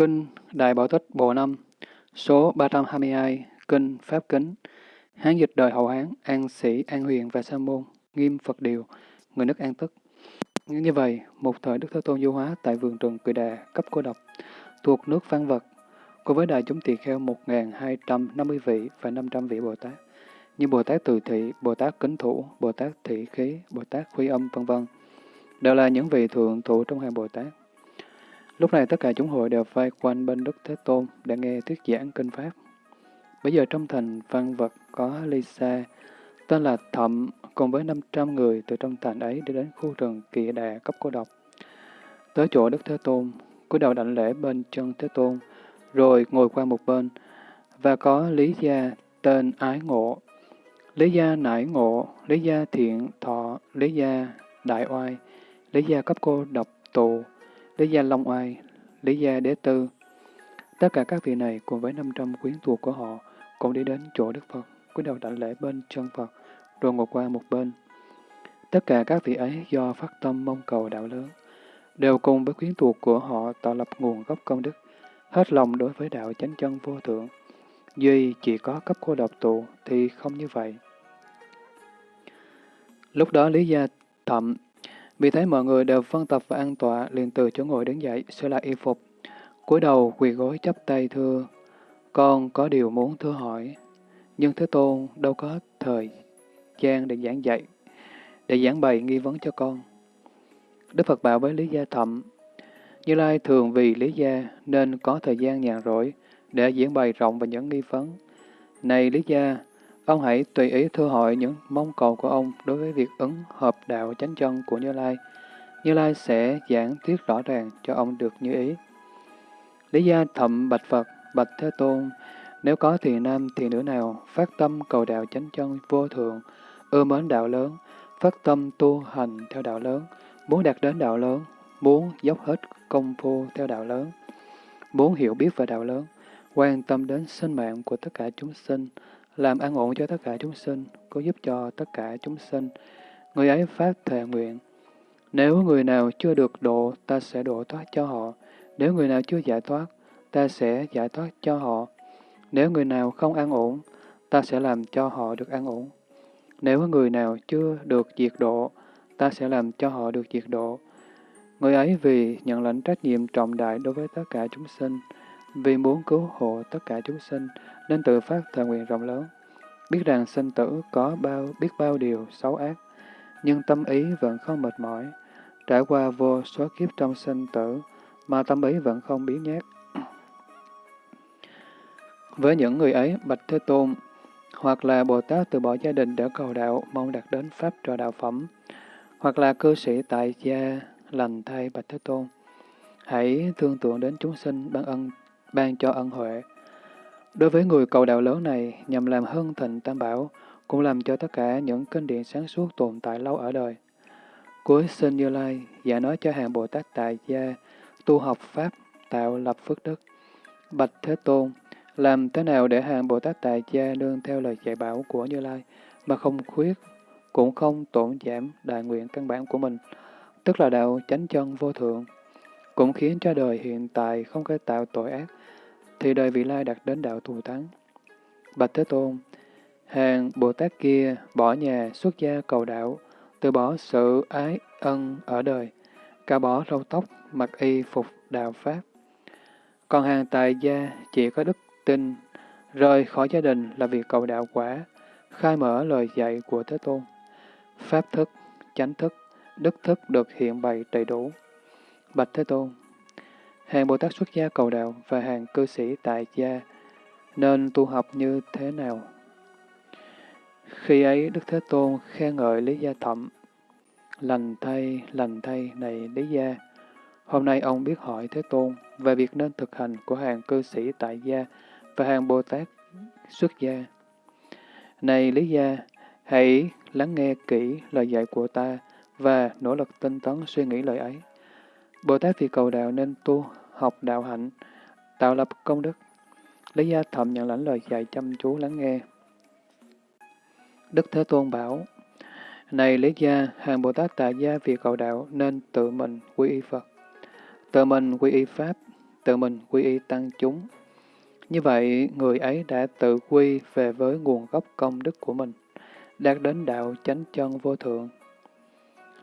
Kinh Đại Bảo Tích Bộ năm số 322, Kinh Pháp Kính, Hán dịch đời hậu Hán, An Sĩ, An Huyền và Sa Môn, Nghiêm Phật Điều, người nước An Tức. Như vậy, một thời Đức Thế Tôn du hóa tại vườn trường Cự Đà, cấp cô độc, thuộc nước phan Vật, cùng với đại chúng tỳ kheo 1.250 vị và 500 vị Bồ Tát, như Bồ Tát Từ Thị, Bồ Tát Kính Thủ, Bồ Tát Thị Khí, Bồ Tát Khuy Âm, vân vân đều là những vị thượng thủ trong hàng Bồ Tát. Lúc này tất cả chúng hội đều vây quanh bên Đức Thế Tôn để nghe thuyết giảng kinh Pháp. Bây giờ trong thành văn vật có Lisa, tên là Thậm, cùng với 500 người từ trong thành ấy đi đến khu rừng kỳ đà cấp cô độc. Tới chỗ Đức Thế Tôn, cúi đầu đảnh lễ bên chân Thế Tôn, rồi ngồi qua một bên, và có Lý Gia tên Ái Ngộ, Lý Gia Nải Ngộ, Lý Gia Thiện Thọ, Lý Gia Đại Oai, Lý Gia cấp cô độc tù, Lý Gia Long Oai, Lý Gia Đế Tư. Tất cả các vị này cùng với 500 quyến thuộc của họ cũng đi đến chỗ Đức Phật, cúi đầu đảnh lễ bên chân Phật, rồi ngồi qua một bên. Tất cả các vị ấy do phát tâm mong cầu đạo lớn, đều cùng với quyến thuộc của họ tạo lập nguồn gốc công đức, hết lòng đối với đạo chánh chân vô thượng. Duy chỉ có cấp cô độc tụ thì không như vậy. Lúc đó Lý Gia Thậm vì thấy mọi người đều phân tập và an tọa, liền từ chỗ ngồi đứng dậy, sửa lại y phục. cúi đầu quỳ gối chắp tay thưa, con có điều muốn thưa hỏi, nhưng Thế Tôn đâu có thời gian để giảng dạy, để giảng bày nghi vấn cho con. Đức Phật bảo với Lý Gia Thậm, Như Lai thường vì Lý Gia nên có thời gian nhàn rỗi để diễn bày rộng về những nghi vấn. Này Lý Gia, Ông hãy tùy ý thưa hỏi những mong cầu của ông đối với việc ứng hợp đạo chánh chân của Như Lai. Như Lai sẽ giảng thuyết rõ ràng cho ông được như ý. Lý gia thậm bạch Phật, bạch Thế Tôn, nếu có thì nam thì nữ nào phát tâm cầu đạo chánh chân vô thượng, ưa mến đạo lớn, phát tâm tu hành theo đạo lớn, muốn đạt đến đạo lớn, muốn dốc hết công phu theo đạo lớn, muốn hiểu biết về đạo lớn, quan tâm đến sinh mạng của tất cả chúng sinh, làm an ổn cho tất cả chúng sinh, có giúp cho tất cả chúng sinh. Người ấy phát thệ nguyện. Nếu người nào chưa được độ, ta sẽ độ thoát cho họ. Nếu người nào chưa giải thoát, ta sẽ giải thoát cho họ. Nếu người nào không an ổn, ta sẽ làm cho họ được an ổn. Nếu người nào chưa được diệt độ, ta sẽ làm cho họ được diệt độ. Người ấy vì nhận lãnh trách nhiệm trọng đại đối với tất cả chúng sinh, vì muốn cứu hộ tất cả chúng sinh, nên tự phát thờ nguyện rộng lớn. Biết rằng sinh tử có bao biết bao điều xấu ác, nhưng tâm ý vẫn không mệt mỏi. Trải qua vô số kiếp trong sinh tử, mà tâm ý vẫn không biến nhát. Với những người ấy, Bạch Thế Tôn, hoặc là Bồ Tát từ bỏ gia đình để cầu đạo, mong đạt đến Pháp trò đạo phẩm, hoặc là cư sĩ tại gia, lành thay Bạch Thế Tôn. Hãy thương tưởng đến chúng sinh ban ân, ban cho ân huệ, Đối với người cầu đạo lớn này, nhằm làm hưng thịnh tam bảo, cũng làm cho tất cả những kinh điển sáng suốt tồn tại lâu ở đời. Cuối sinh Như Lai, giả nói cho hàng Bồ Tát tại gia, tu học Pháp, tạo lập phước đức. Bạch Thế Tôn, làm thế nào để hàng Bồ Tát tại gia nương theo lời dạy bảo của Như Lai, mà không khuyết, cũng không tổn giảm đại nguyện căn bản của mình, tức là đạo chánh chân vô thượng, cũng khiến cho đời hiện tại không thể tạo tội ác, thì đời vị lai đạt đến đạo thù thắng. Bạch Thế Tôn, hàng Bồ Tát kia bỏ nhà xuất gia cầu đạo, từ bỏ sự ái ân ở đời, cả bỏ râu tóc, mặc y phục đạo Pháp. Còn hàng tài gia chỉ có đức tin, rời khỏi gia đình là vì cầu đạo quả, khai mở lời dạy của Thế Tôn. Pháp thức, chánh thức, đức thức được hiện bày đầy đủ. Bạch Thế Tôn, Hàng Bồ Tát xuất gia cầu đạo và hàng cư sĩ tại gia nên tu học như thế nào? Khi ấy Đức Thế Tôn khen ngợi Lý Gia Thậm, lành thay, lành thay này Lý Gia. Hôm nay ông biết hỏi Thế Tôn về việc nên thực hành của hàng cư sĩ tại gia và hàng Bồ Tát xuất gia. Này Lý Gia, hãy lắng nghe kỹ lời dạy của ta và nỗ lực tinh tấn suy nghĩ lời ấy. Bồ Tát vì cầu đạo nên tu học đạo hạnh, tạo lập công đức. Lý Gia Thậm nhận lãnh lời dạy chăm chú lắng nghe. Đức Thế Tôn bảo, Này Lý Gia, hàng Bồ Tát tại gia vì cầu đạo nên tự mình quy y Phật, tự mình quy y Pháp, tự mình quy y tăng chúng. Như vậy, người ấy đã tự quy về với nguồn gốc công đức của mình, đạt đến đạo chánh chân vô thượng.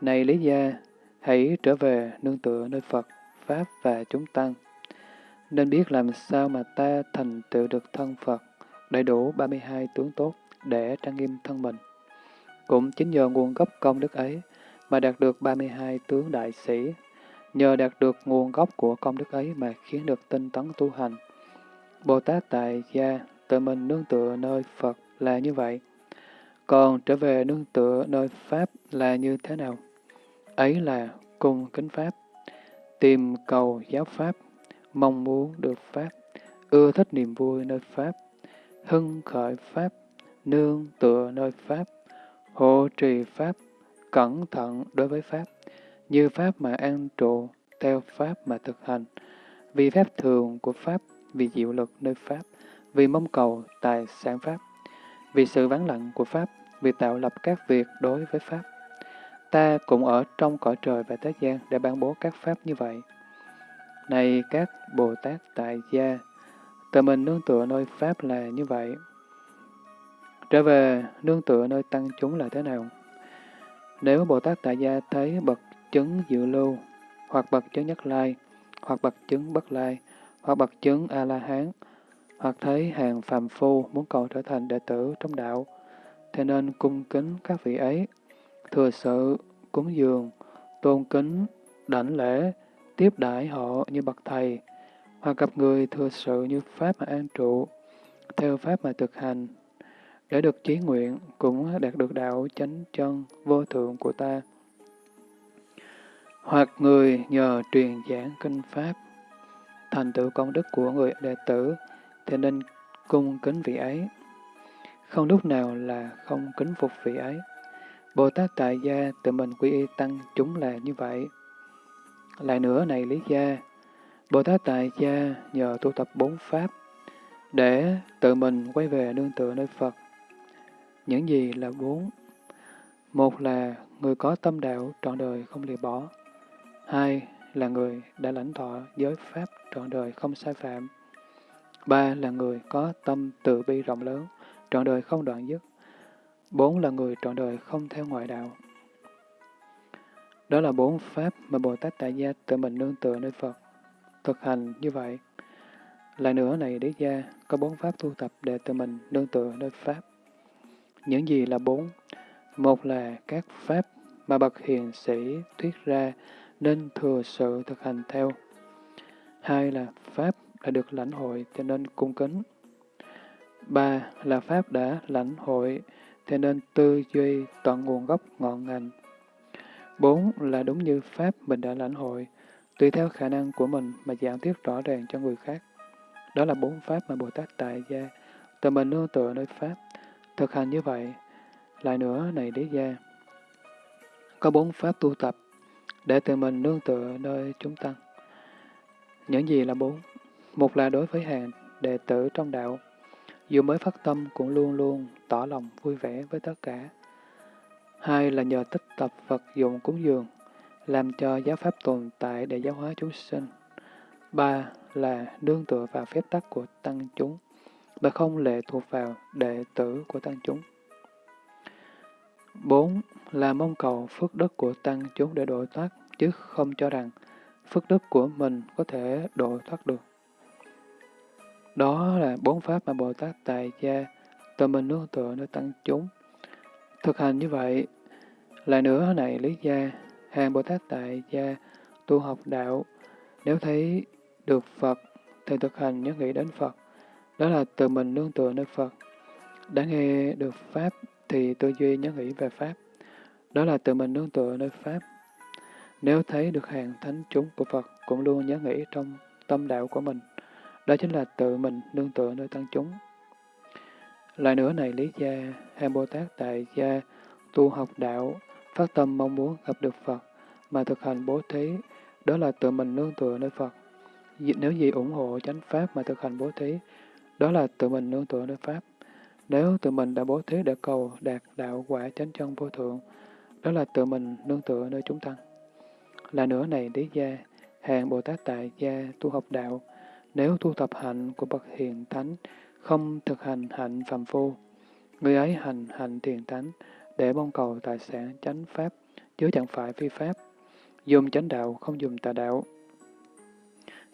Này Lý Gia, hãy trở về nương tựa nơi Phật, Pháp và chúng tăng. Nên biết làm sao mà ta thành tựu được thân Phật, đầy đủ 32 tướng tốt để trang nghiêm thân mình. Cũng chính nhờ nguồn gốc công đức ấy mà đạt được 32 tướng đại sĩ, nhờ đạt được nguồn gốc của công đức ấy mà khiến được tinh tấn tu hành. Bồ Tát Tại Gia tự mình nương tựa nơi Phật là như vậy. Còn trở về nương tựa nơi Pháp là như thế nào? Ấy là cùng kính Pháp, tìm cầu giáo Pháp, mong muốn được Pháp, ưa thích niềm vui nơi Pháp, hưng khởi Pháp, nương tựa nơi Pháp, hộ trì Pháp, cẩn thận đối với Pháp, như Pháp mà an trụ, theo Pháp mà thực hành, vì Pháp thường của Pháp, vì diệu lực nơi Pháp, vì mong cầu tài sản Pháp, vì sự vắng lặng của Pháp, vì tạo lập các việc đối với Pháp. Ta cũng ở trong cõi trời và thế gian để ban bố các Pháp như vậy. Này các Bồ Tát tại gia, tự mình nương tựa nơi Pháp là như vậy. Trở về nương tựa nơi tăng chúng là thế nào? Nếu Bồ Tát tại gia thấy bậc chứng dự lưu, hoặc bậc chứng nhất lai, hoặc bậc chứng bất lai, hoặc bậc chứng A-la-hán, hoặc thấy hàng phàm phu muốn cầu trở thành đệ tử trong đạo, thế nên cung kính các vị ấy, thừa sự, cúng dường, tôn kính, đảnh lễ, tiếp đãi họ như bậc thầy, hoặc gặp người thừa sự như Pháp mà an trụ, theo Pháp mà thực hành, để được chí nguyện cũng đạt được đạo chánh chân vô thượng của ta. Hoặc người nhờ truyền giảng kinh Pháp, thành tựu công đức của người đệ tử, thì nên cung kính vị ấy. Không lúc nào là không kính phục vị ấy. Bồ Tát Tại Gia tự mình quy y tăng chúng là như vậy. Lại nữa này Lý Gia, Bồ Tát Tại Gia nhờ tu tập bốn Pháp, để tự mình quay về nương tựa nơi Phật. Những gì là bốn? Một là người có tâm đạo trọn đời không lìa bỏ. Hai là người đã lãnh thọ giới Pháp trọn đời không sai phạm. Ba là người có tâm từ bi rộng lớn, trọn đời không đoạn dứt. Bốn là người trọn đời không theo ngoại đạo. Đó là bốn pháp mà Bồ Tát Tại Gia tự mình nương tựa nơi Phật. Thực hành như vậy. Lại nữa này đế gia, có bốn pháp tu tập để tự mình nương tựa nơi Pháp. Những gì là bốn? Một là các pháp mà bậc hiền sĩ thuyết ra nên thừa sự thực hành theo. Hai là pháp đã được lãnh hội cho nên cung kính. Ba là pháp đã lãnh hội thế nên tư duy tận nguồn gốc ngọn ngành. Bốn là đúng như pháp mình đã lãnh hội, tùy theo khả năng của mình mà giảng thuyết rõ ràng cho người khác. Đó là bốn pháp mà Bồ Tát tại gia, tự mình nương tựa nơi pháp, thực hành như vậy. Lại nữa này đế gia, có bốn pháp tu tập để tự mình nương tựa nơi chúng tăng. Những gì là bốn? Một là đối với hàng đệ tử trong đạo, dù mới phát tâm cũng luôn luôn tỏ lòng vui vẻ với tất cả. Hai là nhờ tích tập vật dụng cúng dường, làm cho giáo pháp tồn tại để giáo hóa chúng sinh. Ba là nương tựa vào phép tắc của tăng chúng, và không lệ thuộc vào đệ tử của tăng chúng. Bốn là mong cầu phước đức của tăng chúng để độ thoát, chứ không cho rằng phước đức của mình có thể độ thoát được. Đó là bốn pháp mà Bồ Tát Tại Gia tự mình nương tựa nơi tăng chúng. Thực hành như vậy, lại nữa này lý gia, hàng Bồ Tát Tại Gia tu học đạo, nếu thấy được Phật thì thực hành nhớ nghĩ đến Phật. Đó là tự mình nương tựa nơi Phật. Đã nghe được Pháp thì tư duy nhớ nghĩ về Pháp. Đó là tự mình nương tựa nơi Pháp. Nếu thấy được hàng thánh chúng của Phật cũng luôn nhớ nghĩ trong tâm đạo của mình. Đó chính là tự mình nương tựa nơi tăng chúng. Lại nữa này Lý Gia, hàng Bồ Tát Tại Gia, tu học đạo, phát tâm mong muốn gặp được Phật, mà thực hành bố thí, đó là tự mình nương tựa nơi Phật. Nếu gì ủng hộ chánh Pháp mà thực hành bố thí, đó là tự mình nương tựa nơi Pháp. Nếu tự mình đã bố thí để cầu đạt đạo quả chánh chân vô thượng, đó là tự mình nương tựa nơi chúng tăng. Là nữa này Lý Gia, hàng Bồ Tát Tại Gia tu học đạo, nếu tu tập hạnh của bậc hiền thánh, không thực hành hạnh phàm phu, người ấy hành hạnh thiền thánh để mong cầu tài sản chánh pháp, chứ chẳng phải phi pháp. Dùng chánh đạo, không dùng tà đạo.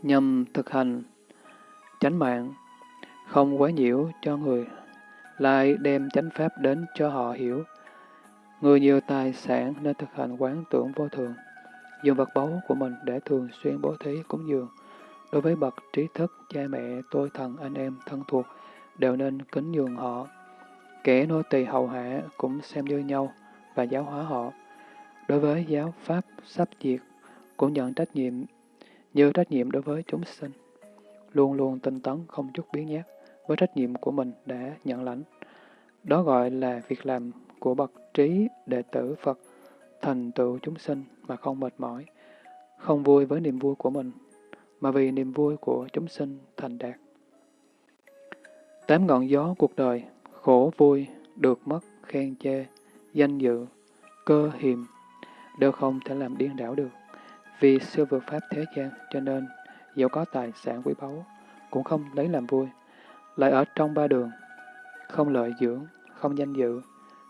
Nhằm thực hành chánh mạng, không quá nhiễu cho người, lại đem chánh pháp đến cho họ hiểu. Người nhiều tài sản nên thực hành quán tưởng vô thường, dùng vật báu của mình để thường xuyên bố thí cúng dường. Đối với bậc trí thức, cha mẹ, tôi thần, anh em, thân thuộc, đều nên kính nhường họ. Kẻ nô tỳ hầu hạ cũng xem như nhau và giáo hóa họ. Đối với giáo pháp sắp diệt, cũng nhận trách nhiệm như trách nhiệm đối với chúng sinh. Luôn luôn tinh tấn không chút biến nhát với trách nhiệm của mình đã nhận lãnh. Đó gọi là việc làm của bậc trí đệ tử Phật, thành tựu chúng sinh mà không mệt mỏi, không vui với niềm vui của mình, mà vì niềm vui của chúng sinh thành đạt. Tám ngọn gió cuộc đời, khổ vui, được mất, khen chê, danh dự, cơ hiềm, đều không thể làm điên đảo được. Vì siêu vượt pháp thế gian, cho nên, dẫu có tài sản quý báu, cũng không lấy làm vui. Lại ở trong ba đường, không lợi dưỡng, không danh dự,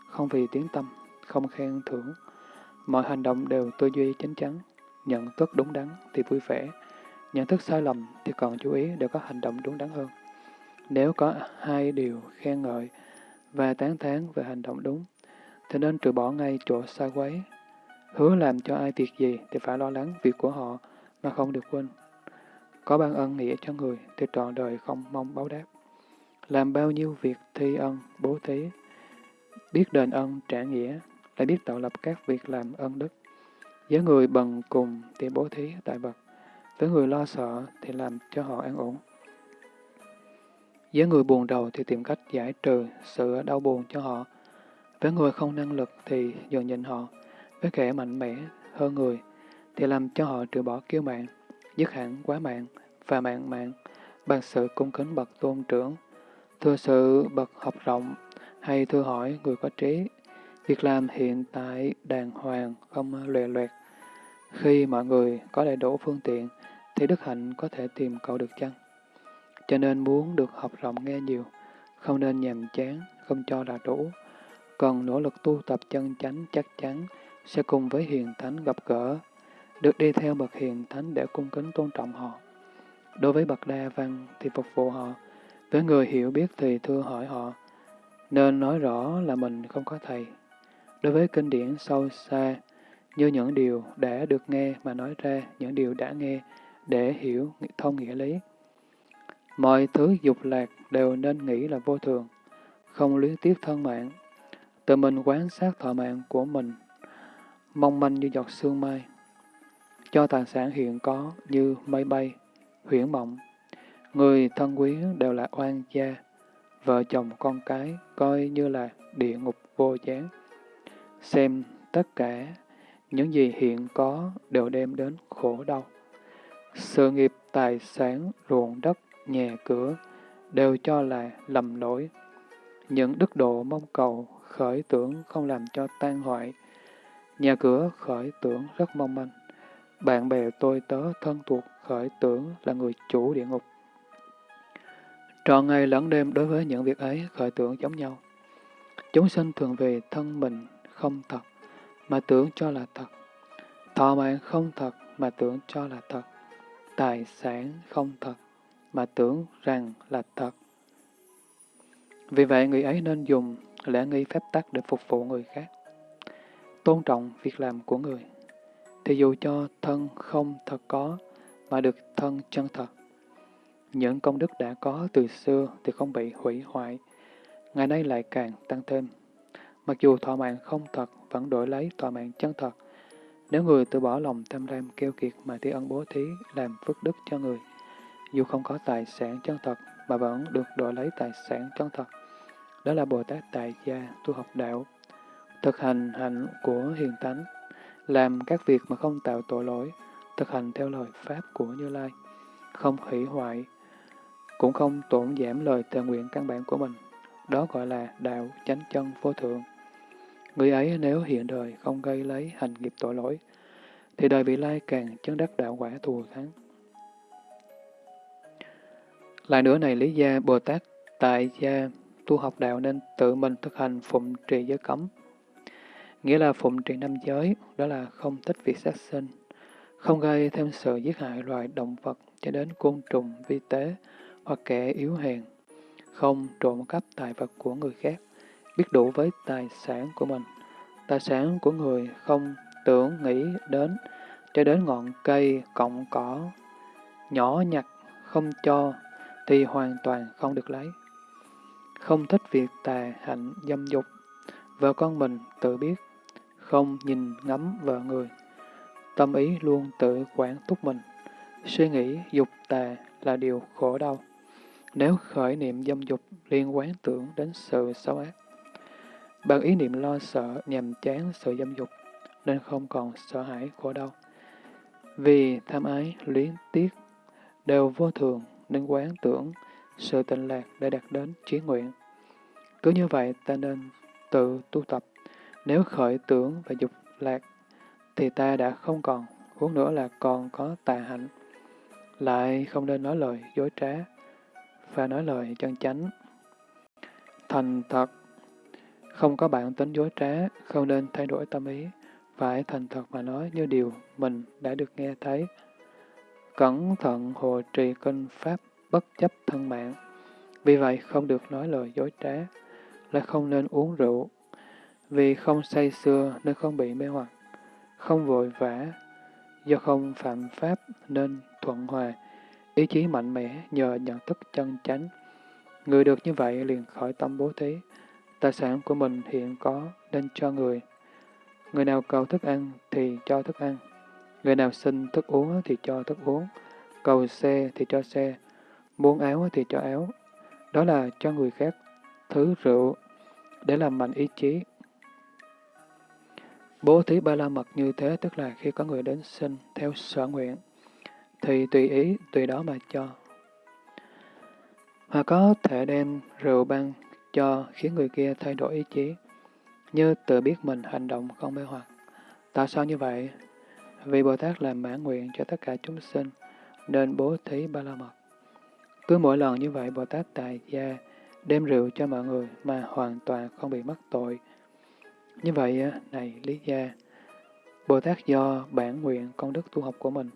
không vì tiếng tâm, không khen thưởng. Mọi hành động đều tư duy chính chắn, nhận thức đúng đắn thì vui vẻ, nhận thức sai lầm thì còn chú ý để có hành động đúng đắn hơn. Nếu có hai điều khen ngợi và tán thán về hành động đúng, thì nên trừ bỏ ngay chỗ xa quấy. Hứa làm cho ai việc gì thì phải lo lắng việc của họ mà không được quên. Có ban ân nghĩa cho người thì trọn đời không mong báo đáp. Làm bao nhiêu việc thi ân, bố thí, biết đền ân, trả nghĩa, lại biết tạo lập các việc làm ân đức. Với người bằng cùng thì bố thí tại vật, với người lo sợ thì làm cho họ an ổn. Với người buồn đầu thì tìm cách giải trừ sự đau buồn cho họ. Với người không năng lực thì dần nhìn họ. Với kẻ mạnh mẽ hơn người thì làm cho họ trừ bỏ kiêu mạng, dứt hẳn quá mạng và mạng mạng bằng sự cung kính bậc tôn trưởng, thưa sự bậc học rộng hay thưa hỏi người có trí. Việc làm hiện tại đàng hoàng, không lòe loẹt. Khi mọi người có đầy đủ phương tiện, thì đức hạnh có thể tìm cầu được chăng? Cho nên muốn được học rộng nghe nhiều, không nên nhàm chán, không cho là đủ. Còn nỗ lực tu tập chân chánh chắc chắn sẽ cùng với hiền thánh gặp gỡ, được đi theo bậc hiền thánh để cung kính tôn trọng họ. Đối với bậc đa văn thì phục vụ họ, với người hiểu biết thì thưa hỏi họ, nên nói rõ là mình không có thầy. Đối với kinh điển sâu xa, như những điều đã được nghe mà nói ra những điều đã nghe để hiểu thông nghĩa lý. Mọi thứ dục lạc đều nên nghĩ là vô thường, không luyến tiếc thân mạng. Tự mình quán sát thọ mạng của mình, mong manh như giọt sương mai. Cho tài sản hiện có như mây bay, huyễn mộng. Người thân quý đều là oan gia, vợ chồng con cái coi như là địa ngục vô gián. Xem tất cả những gì hiện có đều đem đến khổ đau. Sự nghiệp, tài sản, ruộng đất, nhà cửa đều cho là lầm lỗi. Những đức độ mong cầu, khởi tưởng không làm cho tan hoại. Nhà cửa khởi tưởng rất mong manh. Bạn bè tôi tớ thân thuộc khởi tưởng là người chủ địa ngục. Trọn ngày lẫn đêm đối với những việc ấy khởi tưởng giống nhau. Chúng sinh thường về thân mình không thật, mà tưởng cho là thật. Thọ mạng không thật, mà tưởng cho là thật. Tài sản không thật, mà tưởng rằng là thật. Vì vậy, người ấy nên dùng lễ nghi phép tắc để phục vụ người khác. Tôn trọng việc làm của người. Thì dù cho thân không thật có, mà được thân chân thật. Những công đức đã có từ xưa thì không bị hủy hoại, ngày nay lại càng tăng thêm. Mặc dù thọ mạng không thật, vẫn đổi lấy tòa mạng chân thật. Nếu người từ bỏ lòng tham lam keo kiệt mà thi ân bố thí làm phước đức cho người, dù không có tài sản chân thật mà vẫn được đổi lấy tài sản chân thật. Đó là Bồ Tát Tại Gia tu học đạo, thực hành hạnh của hiền tánh, làm các việc mà không tạo tội lỗi, thực hành theo lời Pháp của Như Lai, không hủy hoại, cũng không tổn giảm lời thề nguyện căn bản của mình. Đó gọi là đạo chánh chân vô thượng. Người ấy nếu hiện đời không gây lấy hành nghiệp tội lỗi, thì đời vị lai càng chứng đắc đạo quả thù thắng. Lại nữa này lý gia Bồ Tát tại gia tu học đạo nên tự mình thực hành phụng trì giới cấm. Nghĩa là phụng trì năm giới, đó là không thích việc sát sinh, không gây thêm sự giết hại loài động vật cho đến côn trùng vi tế hoặc kẻ yếu hèn, không trộm cắp tài vật của người khác, biết đủ với tài sản của mình. Tài sản của người không tưởng nghĩ đến, cho đến ngọn cây, cọng cỏ, nhỏ nhặt, không cho, thì hoàn toàn không được lấy. Không thích việc tà hạnh dâm dục, vợ con mình tự biết, không nhìn ngắm vợ người. Tâm ý luôn tự quản thúc mình, suy nghĩ dục tà là điều khổ đau. Nếu khởi niệm dâm dục liên quán tưởng đến sự xấu ác, bằng ý niệm lo sợ nhằm chán sự dâm dục, nên không còn sợ hãi khổ đau. Vì tham ái, luyến tiếc, đều vô thường nên quán tưởng sự tịnh lạc để đạt đến trí nguyện. Cứ như vậy ta nên tự tu tập. Nếu khởi tưởng và dục lạc, thì ta đã không còn, huống nữa là còn có tà hạnh. Lại không nên nói lời dối trá, và nói lời chân chánh. Thành thật, không có bản tính dối trá, không nên thay đổi tâm ý, phải thành thật mà nói như điều mình đã được nghe thấy. Cẩn thận hồ trì kinh pháp bất chấp thân mạng. Vì vậy không được nói lời dối trá, là không nên uống rượu. Vì không say xưa nên không bị mê hoặc, không vội vã, do không phạm pháp nên thuận hòa, ý chí mạnh mẽ nhờ nhận thức chân chánh. Người được như vậy liền khỏi tâm bố thí, tài sản của mình hiện có nên cho người. Người nào cầu thức ăn thì cho thức ăn, người nào xin thức uống thì cho thức uống, cầu xe thì cho xe, muốn áo thì cho áo. Đó là cho người khác thứ rượu để làm mạnh ý chí. Bố thí ba la mật như thế tức là khi có người đến xin theo sở nguyện, thì tùy ý, tùy đó mà cho. Hoặc có thể đem rượu băng cho khiến người kia thay đổi ý chí, như tự biết mình hành động không mê hoặc. Tại sao như vậy? Vì Bồ Tát làm mãn nguyện cho tất cả chúng sinh, nên bố thí ba la mật. Cứ mỗi lần như vậy, Bồ Tát Tài Gia đem rượu cho mọi người mà hoàn toàn không bị mắc tội. Như vậy, này Lý Gia, Bồ Tát do bản nguyện công đức tu học của mình,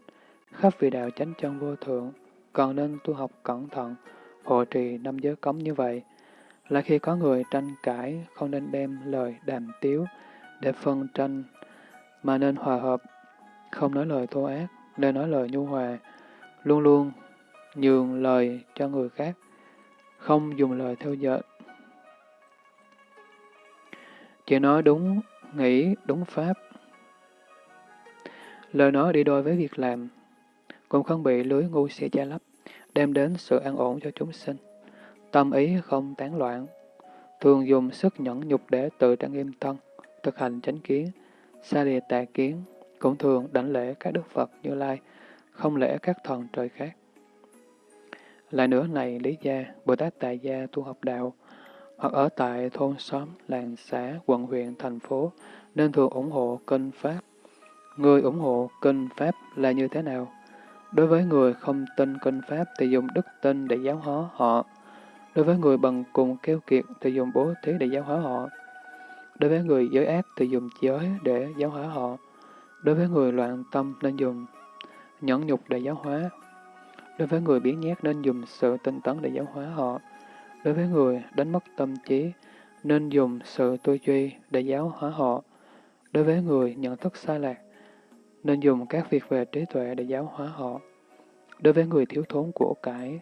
khắp vì đạo chánh chân vô thượng, còn nên tu học cẩn thận, hộ trì năm giới cấm như vậy, là khi có người tranh cãi, không nên đem lời đàm tiếu để phân tranh, mà nên hòa hợp, không nói lời thô ác, nên nói lời nhu hòa, luôn luôn nhường lời cho người khác, không dùng lời theo dệt. Chỉ nói đúng, nghĩ đúng pháp. Lời nói đi đôi với việc làm, cũng không bị lưới ngu si che lấp, đem đến sự an ổn cho chúng sinh. Tâm ý không tán loạn, thường dùng sức nhẫn nhục để tự trang nghiêm thân, thực hành chánh kiến, xa lìa tà kiến, cũng thường đảnh lễ các đức Phật như Lai, không lễ các thần trời khác. Lại nữa này Lý Gia, Bồ Tát Tại Gia tu học đạo, hoặc ở tại thôn xóm, làng xã, quận huyện, thành phố, nên thường ủng hộ kinh Pháp. Người ủng hộ kinh Pháp là như thế nào? Đối với người không tin kinh Pháp thì dùng đức tin để giáo hóa họ. Đối với người bằng cùng keo kiệt thì dùng bố thí để giáo hóa họ. Đối với người giới ác thì dùng giới để giáo hóa họ. Đối với người loạn tâm nên dùng nhẫn nhục để giáo hóa. Đối với người biến nhát nên dùng sự tinh tấn để giáo hóa họ. Đối với người đánh mất tâm trí nên dùng sự tư duy để giáo hóa họ. Đối với người nhận thức sai lạc nên dùng các việc về trí tuệ để giáo hóa họ. Đối với người thiếu thốn của cải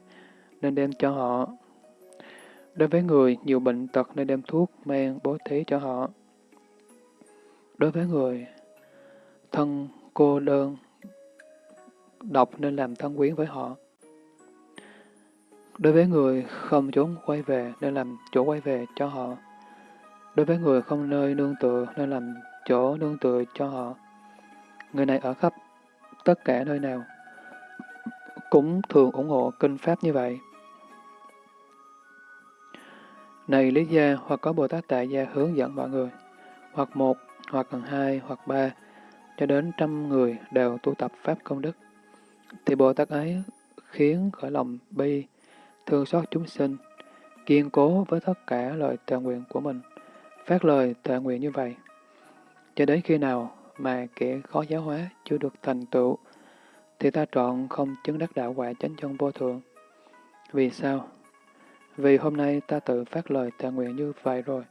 nên đem cho họ. Đối với người nhiều bệnh tật nên đem thuốc, men, bố thí cho họ. Đối với người thân cô đơn, độc nên làm thân quyến với họ. Đối với người không trốn quay về nên làm chỗ quay về cho họ. Đối với người không nơi nương tựa nên làm chỗ nương tựa cho họ. Người này ở khắp tất cả nơi nào cũng thường ủng hộ kinh Pháp như vậy. Này Lý Gia, hoặc có Bồ Tát Tại Gia hướng dẫn mọi người, hoặc một, hoặc gần hai, hoặc ba, cho đến trăm người đều tu tập Pháp công đức, thì Bồ Tát ấy khiến khởi lòng bi, thương xót chúng sinh, kiên cố với tất cả lời thệ nguyện của mình, phát lời thệ nguyện như vậy. Cho đến khi nào mà kẻ khó giáo hóa chưa được thành tựu, thì ta trọn không chứng đắc đạo quả chánh chân vô thượng. Vì sao? Vì hôm nay ta tự phát lời tạ nguyện như vậy rồi.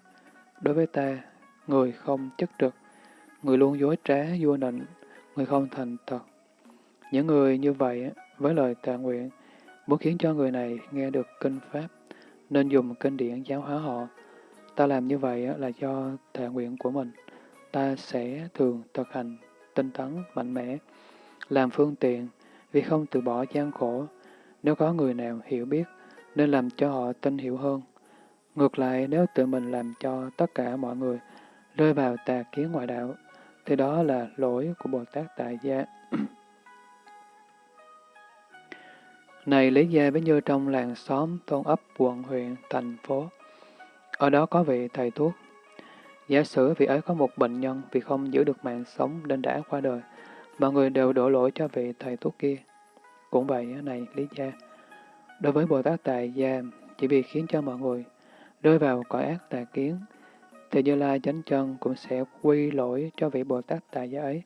Đối với ta, người không chất trực, người luôn dối trá, vua nịnh, người không thành thật. Những người như vậy, với lời tạ nguyện, muốn khiến cho người này nghe được kinh Pháp, nên dùng kinh điển giáo hóa họ. Ta làm như vậy là do tạ nguyện của mình. Ta sẽ thường thực hành tinh tấn, mạnh mẽ, làm phương tiện, vì không từ bỏ gian khổ. Nếu có người nào hiểu biết, nên làm cho họ tin hiểu hơn. Ngược lại, nếu tự mình làm cho tất cả mọi người rơi vào tà kiến ngoại đạo, thì đó là lỗi của Bồ Tát Tại Gia. Này lý gia với như trong làng xóm, thôn ấp, quận, huyện, thành phố. Ở đó có vị thầy thuốc. Giả sử vị ấy có một bệnh nhân vì không giữ được mạng sống nên đã qua đời. Mọi người đều đổ lỗi cho vị thầy thuốc kia. Cũng vậy, này lý gia. Đối với Bồ Tát Tại Gia, chỉ vì khiến cho mọi người rơi vào cõi ác tà kiến, thì Như Lai chánh chân cũng sẽ quy lỗi cho vị Bồ Tát Tại Gia ấy.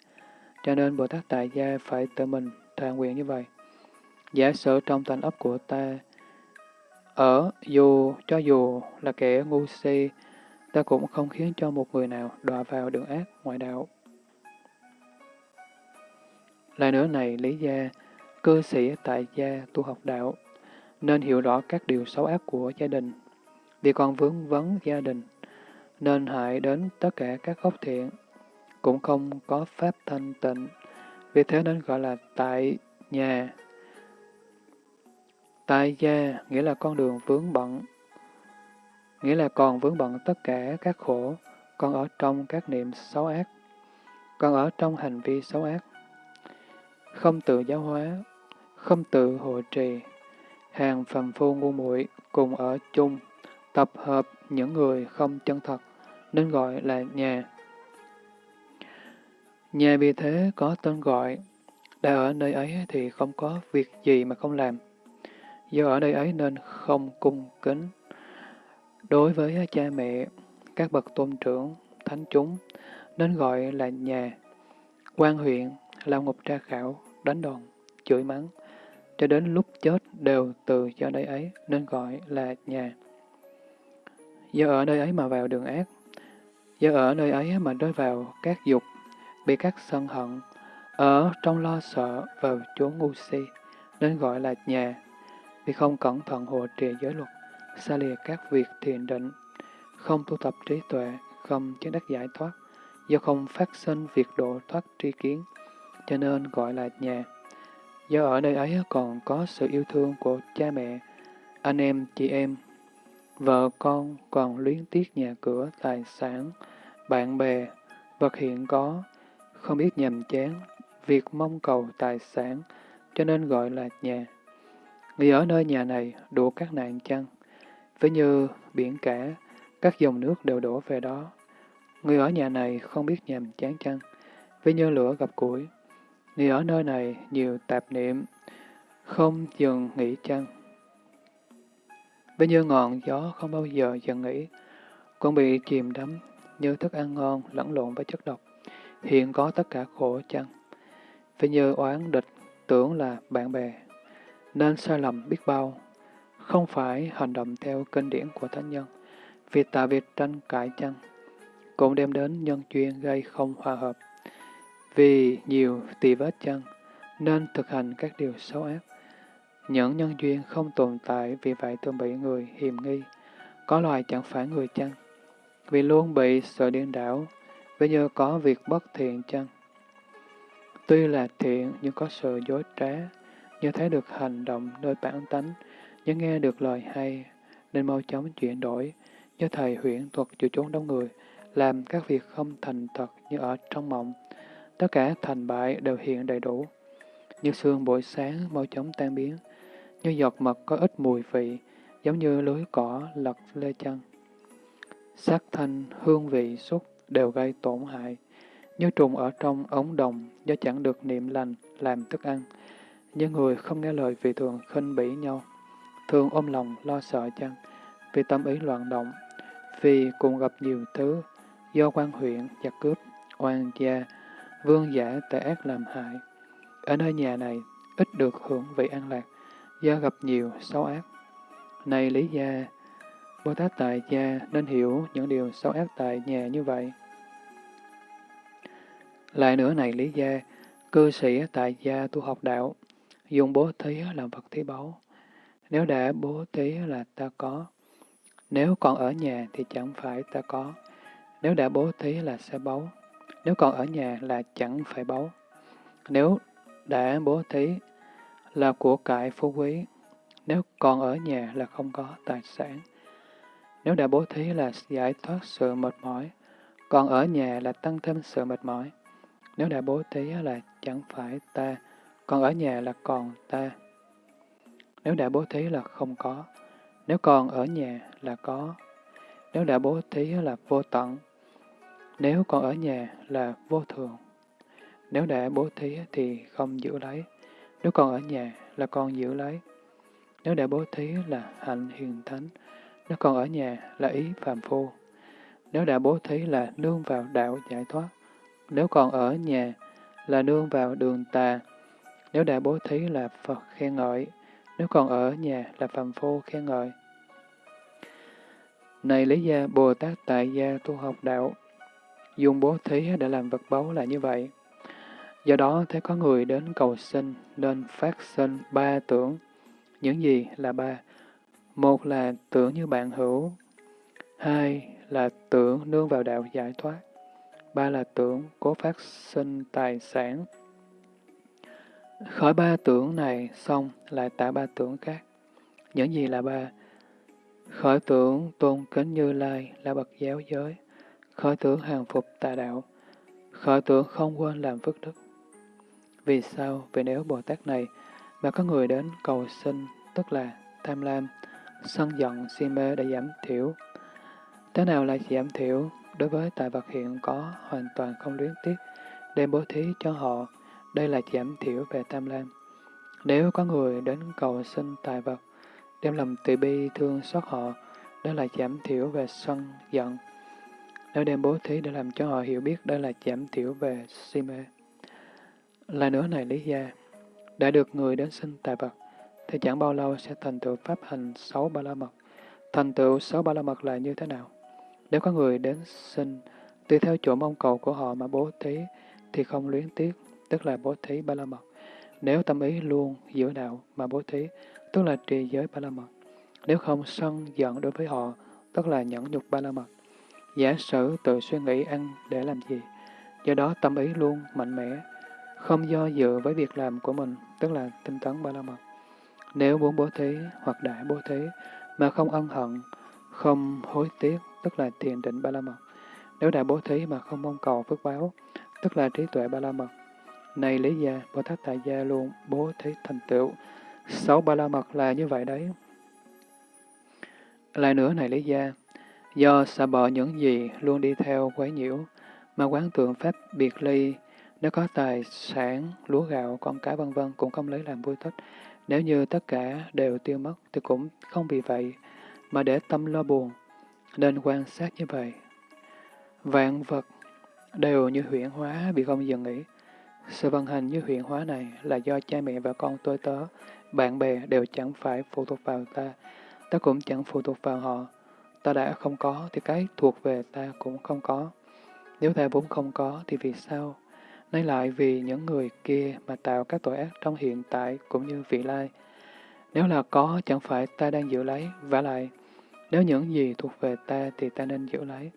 Cho nên Bồ Tát Tại Gia phải tự mình thà nguyện như vậy. Giả sử trong thành ấp của ta, ở dù cho dù là kẻ ngu si, ta cũng không khiến cho một người nào đọa vào đường ác ngoại đạo. Lại nữa này, lý gia, cư sĩ tại gia tu học đạo, nên hiểu rõ các điều xấu ác của gia đình, vì còn vướng vấn gia đình, nên hại đến tất cả các gốc thiện, cũng không có pháp thanh tịnh, vì thế nên gọi là tại nhà. Tại gia nghĩa là con đường vướng bận, nghĩa là còn vướng bận tất cả các khổ, còn ở trong các niệm xấu ác, còn ở trong hành vi xấu ác. Không tự giáo hóa, không tự hộ trì, hàng phàm phu ngu muội cùng ở chung, tập hợp những người không chân thật, nên gọi là nhà. Nhà vì thế có tên gọi, đã ở nơi ấy thì không có việc gì mà không làm. Do ở nơi ấy nên không cung kính. Đối với cha mẹ, các bậc tôn trưởng, thánh chúng, nên gọi là nhà. quan huyện, lao ngục tra khảo, đánh đòn, chửi mắng, cho đến lúc chết đều từ cho nơi ấy nên gọi là nhà. Do ở nơi ấy mà vào đường ác, do ở nơi ấy mà rơi vào các dục, bị các sân hận, ở trong lo sợ vào chốn ngu si, nên gọi là nhà, vì không cẩn thận hộ trì giới luật, xa lìa các việc thiền định, không tu tập trí tuệ, không chứng đắc giải thoát, do không phát sinh việc độ thoát tri kiến, cho nên gọi là nhà. Do ở nơi ấy còn có sự yêu thương của cha mẹ, anh em, chị em, vợ con còn luyến tiếc nhà cửa, tài sản, bạn bè, vật hiện có, không biết nhầm chán, việc mong cầu tài sản, cho nên gọi là nhà. Người ở nơi nhà này đủ các nạn chăng, với như biển cả, các dòng nước đều đổ về đó. Người ở nhà này không biết nhầm chán chăng, với như lửa gặp củi, Người ở nơi này nhiều tạp niệm, không dừng nghỉ chăng. Với như ngọn gió không bao giờ dừng nghỉ, con bị chìm đắm như thức ăn ngon lẫn lộn với chất độc, hiện có tất cả khổ chăng. Với như oán địch tưởng là bạn bè, nên sai lầm biết bao, không phải hành động theo kinh điển của thánh nhân, vì tạo việc tranh cãi chăng, cũng đem đến nhân duyên gây không hòa hợp. Vì nhiều tỳ vết chân, nên thực hành các điều xấu ác. Những nhân duyên không tồn tại vì vậy thường bị người hiềm nghi. Có loài chẳng phải người chăng? Vì luôn bị sợ điên đảo, ví như có việc bất thiện chăng? Tuy là thiện nhưng có sự dối trá, như thấy được hành động nơi bản tánh, như nghe được lời hay, nên mau chóng chuyển đổi, như thầy huyễn thuật chịu chốn đông người, làm các việc không thành thật như ở trong mộng, Tất cả thành bại đều hiện đầy đủ. Như sương buổi sáng mau chóng tan biến, như giọt mật có ít mùi vị, giống như lưới cỏ lật lê chân. Sắc thanh, hương vị, xúc đều gây tổn hại, như trùng ở trong ống đồng do chẳng được niệm lành làm thức ăn. Như người không nghe lời vì thường khinh bỉ nhau, thường ôm lòng lo sợ chăng, vì tâm ý loạn động, vì cùng gặp nhiều thứ, do quan huyện, giặc cướp, oan gia, vương giả tệ ác làm hại. Ở nơi nhà này, ít được hưởng vị an lạc, do gặp nhiều xấu ác. Này Lý Gia, Bồ Tát Tại Gia nên hiểu những điều xấu ác tại nhà như vậy. Lại nữa này Lý Gia, cư sĩ tại gia tu học đạo, dùng bố thí làm vật thí báu. Nếu đã bố thí là ta có, nếu còn ở nhà thì chẳng phải ta có, nếu đã bố thí là sẽ báu, nếu còn ở nhà là chẳng phải báu. Nếu đã bố thí là của cải phú quý, nếu còn ở nhà là không có tài sản. Nếu đã bố thí là giải thoát sự mệt mỏi, còn ở nhà là tăng thêm sự mệt mỏi. Nếu đã bố thí là chẳng phải ta, còn ở nhà là còn ta. Nếu đã bố thí là không có, nếu còn ở nhà là có. Nếu đã bố thí là vô tận, nếu còn ở nhà là vô thường. Nếu đã bố thí thì không giữ lấy, nếu còn ở nhà là còn giữ lấy. Nếu đã bố thí là hạnh hiền thánh, nếu còn ở nhà là ý phàm phu. Nếu đã bố thí là nương vào đạo giải thoát, nếu còn ở nhà là nương vào đường tà. Nếu đã bố thí là Phật khen ngợi. Nếu còn ở nhà là phàm phu khen ngợi. Này Lý Gia Bồ Tát Tại Gia tu học đạo, dùng bố thí để làm vật báu là như vậy. Do đó, thấy có người đến cầu sinh nên phát sinh ba tưởng. Những gì là ba? Một là tưởng như bạn hữu, hai là tưởng nương vào đạo giải thoát, ba là tưởng cố phát sinh tài sản. Khỏi ba tưởng này xong lại tạo ba tưởng khác. Những gì là ba? Khỏi tưởng tôn kính Như Lai là bậc giáo giới, khởi tưởng hàng phục tà đạo, khởi tưởng không quên làm phước đức. Vì sao? Vì nếu Bồ Tát này mà có người đến cầu sinh, tức là tham lam, sân giận, si mê đã giảm thiểu. Thế nào là giảm thiểu? đối với tài vật hiện có hoàn toàn không luyến tiếc, đem bố thí cho họ, đây là giảm thiểu về tham lam. Nếu có người đến cầu xin tài vật, đem lòng từ bi thương xót họ, đó là giảm thiểu về sân, giận. Nếu đem bố thí để làm cho họ hiểu biết, đó là giảm thiểu về si mê. Lại nữa này lý gia, đã được người đến sinh tài vật, thì chẳng bao lâu sẽ thành tựu pháp hành sáu ba la mật. Thành tựu sáu ba la mật là như thế nào? Nếu có người đến sinh tùy theo chỗ mong cầu của họ mà bố thí, thì không luyến tiếc, tức là bố thí ba la mật. Nếu tâm ý luôn giữ đạo mà bố thí, tức là trì giới ba la mật. Nếu không sân giận đối với họ, tức là nhẫn nhục ba la mật. Giả sử tự suy nghĩ ăn để làm gì, do đó tâm ý luôn mạnh mẽ, không do dự với việc làm của mình, tức là tinh tấn ba la mật. Nếu muốn bố thí hoặc đại bố thí mà không ân hận, không hối tiếc, tức là thiền định ba la mật. Nếu đã bố thí mà không mong cầu phước báo, tức là trí tuệ ba la mật. Này Lý Gia, Bồ Tát Tại Gia luôn bố thí thành tựu. Sáu ba la mật là như vậy đấy. Lại nữa này Lý Gia, do sợ bỏ những gì luôn đi theo quấy nhiễu, mà quán tượng pháp biệt ly, nếu có tài sản, lúa gạo, con cái vân vân cũng không lấy làm vui thích. Nếu như tất cả đều tiêu mất thì cũng không vì vậy mà để tâm lo buồn, nên quan sát như vậy. Vạn vật đều như huyển hóa bị không dừng nghỉ. Sự vận hành như huyện hóa này là do cha mẹ và con tôi tớ, bạn bè đều chẳng phải phụ thuộc vào ta, ta cũng chẳng phụ thuộc vào họ. Ta đã không có thì cái thuộc về ta cũng không có. Nếu ta vốn không có thì vì sao? Nay lại vì những người kia mà tạo các tội ác trong hiện tại cũng như vị lai. Nếu là có, chẳng phải ta đang giữ lấy, và lại, nếu những gì thuộc về ta thì ta nên giữ lấy.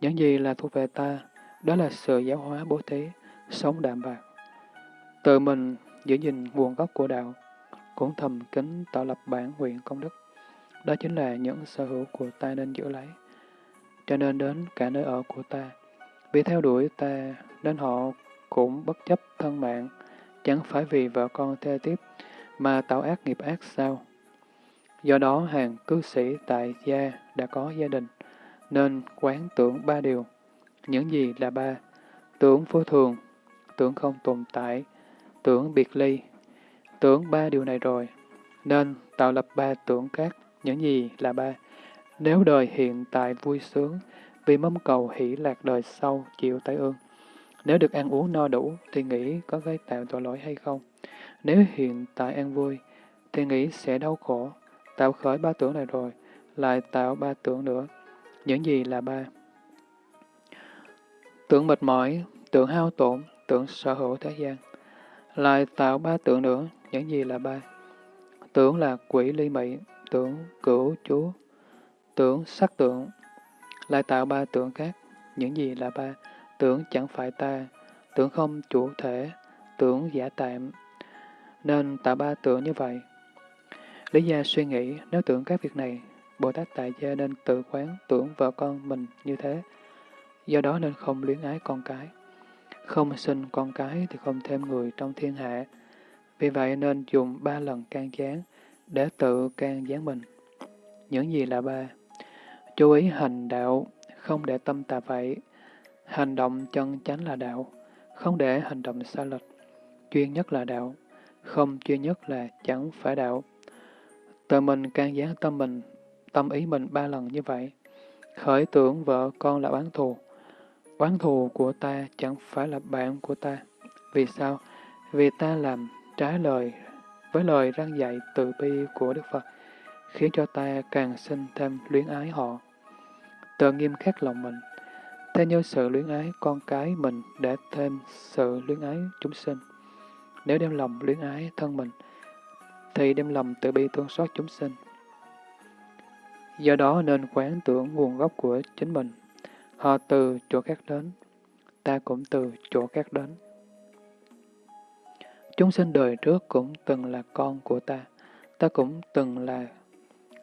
Những gì là thuộc về ta, đó là sự giáo hóa bố thí, sống đạm bạc. Tự mình giữ gìn nguồn gốc của đạo, cũng thầm kính tạo lập bản nguyện công đức. Đó chính là những sở hữu của ta nên giữ lấy. Cho nên đến cả nơi ở của ta, vì theo đuổi ta nên họ cũng bất chấp thân mạng, chẳng phải vì vợ con thê tiếp mà tạo ác nghiệp ác sao? Do đó hàng cư sĩ tại gia đã có gia đình, nên quán tưởng ba điều. Những gì là ba? tưởng vô thường, tưởng không tồn tại, tưởng biệt ly, tưởng ba điều này rồi, nên tạo lập ba tưởng khác, những gì là ba. Nếu đời hiện tại vui sướng, vì mong cầu hỷ lạc đời sau chịu tai ương. Nếu được ăn uống no đủ, thì nghĩ có gây tạo tội lỗi hay không? Nếu hiện tại an vui, thì nghĩ sẽ đau khổ. Tạo khởi ba tưởng này rồi, lại tạo ba tưởng nữa. Những gì là ba? Tưởng mệt mỏi, tưởng hao tổn, tưởng sở hữu thế gian. Lại tạo ba tưởng nữa, những gì là ba? Tưởng là quỷ ly mị, tưởng cửu chú, tưởng sắc tượng. Lại tạo ba tưởng khác, những gì là ba? Tưởng chẳng phải ta, tưởng không chủ thể, tưởng giả tạm. Nên tạo ba tưởng như vậy. Lý gia suy nghĩ, nếu tưởng các việc này, Bồ Tát tại gia nên tự quán tưởng vợ con mình như thế. Do đó nên không luyến ái con cái. Không sinh con cái thì không thêm người trong thiên hạ. Vì vậy nên dùng ba lần can gián để tự can gián mình. Những gì là ba? Chú ý hành đạo, không để tâm tà vậy. Hành động chân chánh là đạo, không để hành động sai lệch. Chuyên nhất là đạo, không chuyên nhất là chẳng phải đạo. Tự mình can gián tâm mình, tâm ý mình ba lần như vậy. Khởi tưởng vợ con là oán thù. Oán thù của ta chẳng phải là bạn của ta. Vì sao? Vì ta làm trái lời với lời răng dạy từ bi của Đức Phật, khiến cho ta càng sinh thêm luyến ái họ. Tự nghiêm khắc lòng mình, theo như sự luyến ái con cái mình để thêm sự luyến ái chúng sinh. Nếu đem lòng luyến ái thân mình, thì đem lòng tự bi thương xót chúng sinh. Do đó nên quán tưởng nguồn gốc của chính mình. Họ từ chỗ khác đến, ta cũng từ chỗ khác đến. Chúng sinh đời trước cũng từng là con của ta, ta cũng từng là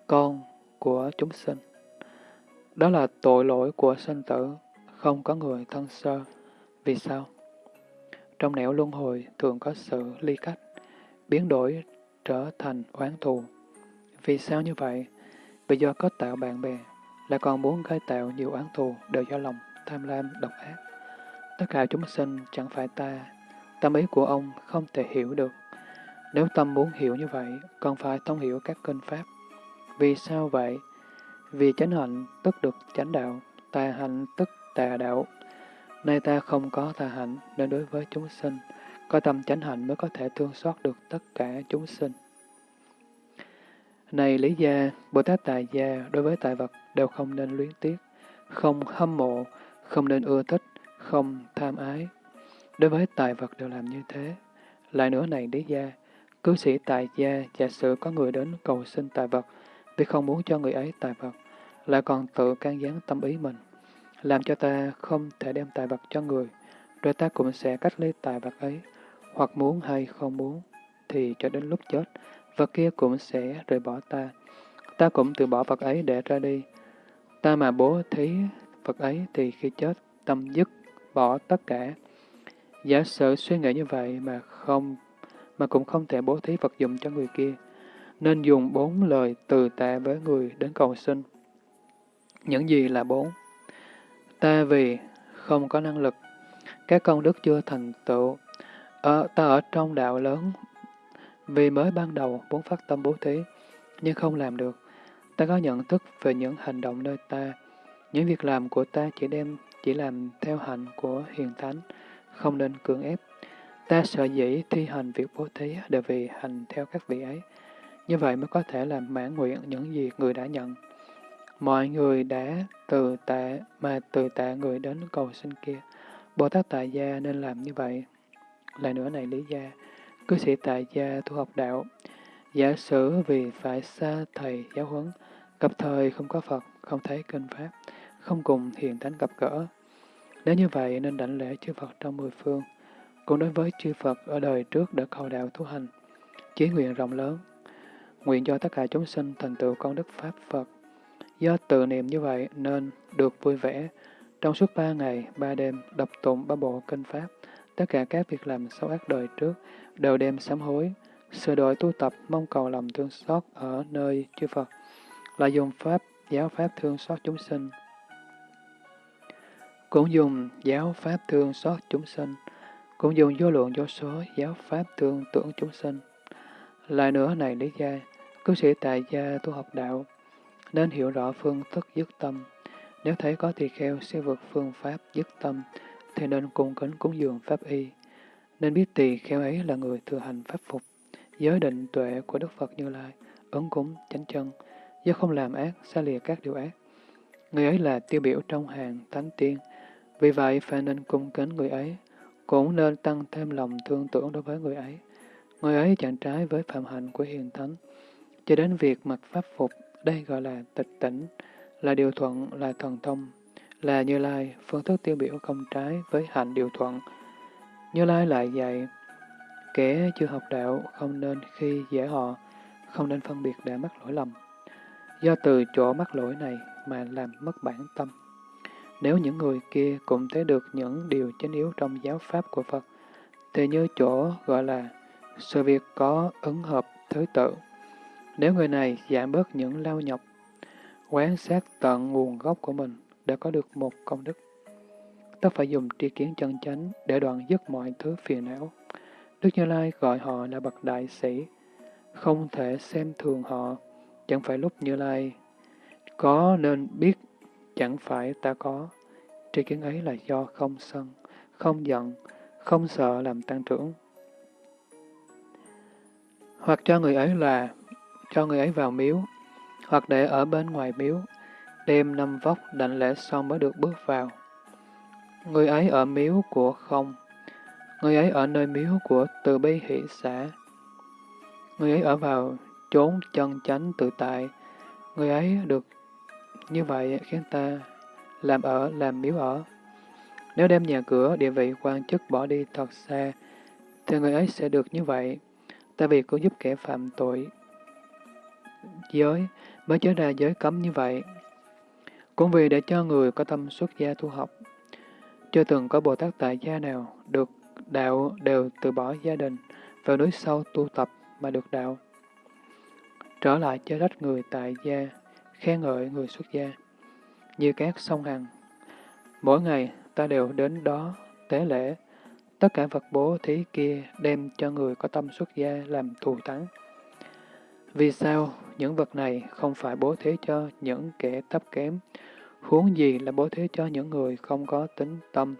con của chúng sinh. Đó là tội lỗi của sinh tử, không có người thân sơ. Vì sao? Trong nẻo luân hồi thường có sự ly cách, biến đổi trở thành oán thù. Vì sao như vậy? Vì do có tạo bạn bè, lại còn muốn gây tạo nhiều oán thù đều do lòng tham lam độc ác. Tất cả chúng sinh chẳng phải ta, tâm ý của ông không thể hiểu được. Nếu tâm muốn hiểu như vậy, còn phải thông hiểu các kinh pháp. Vì sao vậy? Vì chánh hạnh tức được chánh đạo, tà hạnh tức tà đạo. Nay ta không có tà hạnh, nên đối với chúng sinh, có tâm chánh hạnh mới có thể thương xót được tất cả chúng sinh. Này Lý Gia, Bồ Tát Tài Gia đối với tài vật đều không nên luyến tiếc, không hâm mộ, không nên ưa thích, không tham ái. Đối với tài vật đều làm như thế. Lại nữa này đế Gia, cư sĩ Tài Gia giả sử có người đến cầu xin tài vật vì không muốn cho người ấy tài vật, lại còn tự can gián tâm ý mình, làm cho ta không thể đem tài vật cho người, rồi ta cũng sẽ cách ly tài vật ấy, hoặc muốn hay không muốn, thì cho đến lúc chết, vật kia cũng sẽ rời bỏ ta. Ta cũng từ bỏ vật ấy để ra đi. Ta mà bố thí vật ấy thì khi chết, tâm dứt, bỏ tất cả. Giả sử suy nghĩ như vậy mà không mà cũng không thể bố thí vật dụng cho người kia, nên dùng bốn lời từ tạ với người đến cầu xin. Những gì là bốn? Ta vì không có năng lực, các công đức chưa thành tựu, ở, ta ở trong đạo lớn vì mới ban đầu muốn phát tâm bố thí, nhưng không làm được. Ta có nhận thức về những hành động nơi ta. Những việc làm của ta chỉ đem chỉ làm theo hạnh của hiền thánh, không nên cưỡng ép. Ta sợ dĩ thi hành việc bố thí đều vì hành theo các vị ấy. Như vậy mới có thể làm mãn nguyện những gì người đã nhận. Mọi người đã từ tạ mà từ tạ người đến cầu xin kia. Bồ Tát Tại Gia nên làm như vậy. Lại nữa này lý gia, cư sĩ tại gia tu học đạo, giả sử vì phải xa thầy giáo huấn, gặp thời không có Phật, không thấy kinh Pháp, không cùng hiền thánh gặp gỡ. Nếu như vậy nên đảnh lễ chư Phật trong mười phương, cũng đối với chư Phật ở đời trước đã cầu đạo tu hành, chí nguyện rộng lớn, nguyện cho tất cả chúng sinh thành tựu con đức Pháp Phật. Do tự niệm như vậy nên được vui vẻ, trong suốt ba ngày, ba đêm đọc tụng ba bộ kinh Pháp, tất cả các việc làm xấu ác đời trước đều đem sám hối, sửa đổi tu tập mong cầu lòng thương xót ở nơi chư Phật, là dùng pháp, giáo pháp thương xót chúng sinh cũng dùng giáo pháp thương xót chúng sinh, cũng dùng vô lượng vô số giáo pháp thương tưởng chúng sinh. Lại nữa này lý gia, cư sĩ tại gia tu học đạo, nên hiểu rõ phương thức dứt tâm. Nếu thấy có tỳ kheo sẽ vượt phương pháp dứt tâm, thì nên cung kính cúng dường pháp y. Nên biết tỳ kheo ấy là người thừa hành pháp phục, giới định tuệ của Đức Phật Như Lai, ứng cúng, chánh chân, do không làm ác, xa lìa các điều ác. Người ấy là tiêu biểu trong hàng thánh tiên, vì vậy phải nên cung kính người ấy, cũng nên tăng thêm lòng thương tưởng đối với người ấy. Người ấy chẳng trái với phạm hạnh của hiền thánh. Cho đến việc mặc pháp phục, đây gọi là tịch tỉnh, là điều thuận, là thần thông, là Như Lai, phương thức tiêu biểu không trái với hạnh điều thuận. Như Lai lại dạy, kẻ chưa học đạo không nên khi dễ họ, không nên phân biệt để mắc lỗi lầm. Do từ chỗ mắc lỗi này mà làm mất bản tâm. Nếu những người kia cũng thấy được những điều chính yếu trong giáo pháp của Phật, thì như chỗ gọi là sự việc có ứng hợp thứ tự. Nếu người này giảm bớt những lao nhọc, quán sát tận nguồn gốc của mình đã có được một công đức. Ta phải dùng tri kiến chân chánh để đoạn dứt mọi thứ phiền não. Đức Như Lai gọi họ là bậc đại sĩ, không thể xem thường họ, chẳng phải lúc Như Lai có nên biết, chẳng phải ta có. Tri kiến ấy là do không sân, không giận, không sợ làm tăng trưởng. Hoặc cho người ấy là cho người ấy vào miếu, hoặc để ở bên ngoài miếu, đêm năm vóc đảnh lễ xong mới được bước vào. Người ấy ở miếu của không, người ấy ở nơi miếu của từ bi hỷ xã. Người ấy ở vào chốn chân chánh tự tại, người ấy được như vậy khiến ta làm ở, làm miếu ở. Nếu đem nhà cửa, địa vị, quan chức bỏ đi thật xa, thì người ấy sẽ được như vậy. Tại vì cứu giúp kẻ phạm tội giới mới trở ra giới cấm như vậy. Cũng vì để cho người có tâm xuất gia tu học. Chưa từng có Bồ Tát tại gia nào được đạo đều từ bỏ gia đình, vào núi sâu tu tập mà được đạo. Trở lại cho đất người tại gia, khen ngợi người xuất gia, như các sông Hằng. Mỗi ngày ta đều đến đó tế lễ, tất cả vật bố thí kia đem cho người có tâm xuất gia làm thù thắng. Vì sao những vật này không phải bố thí cho những kẻ thấp kém, huống gì là bố thí cho những người không có tính tâm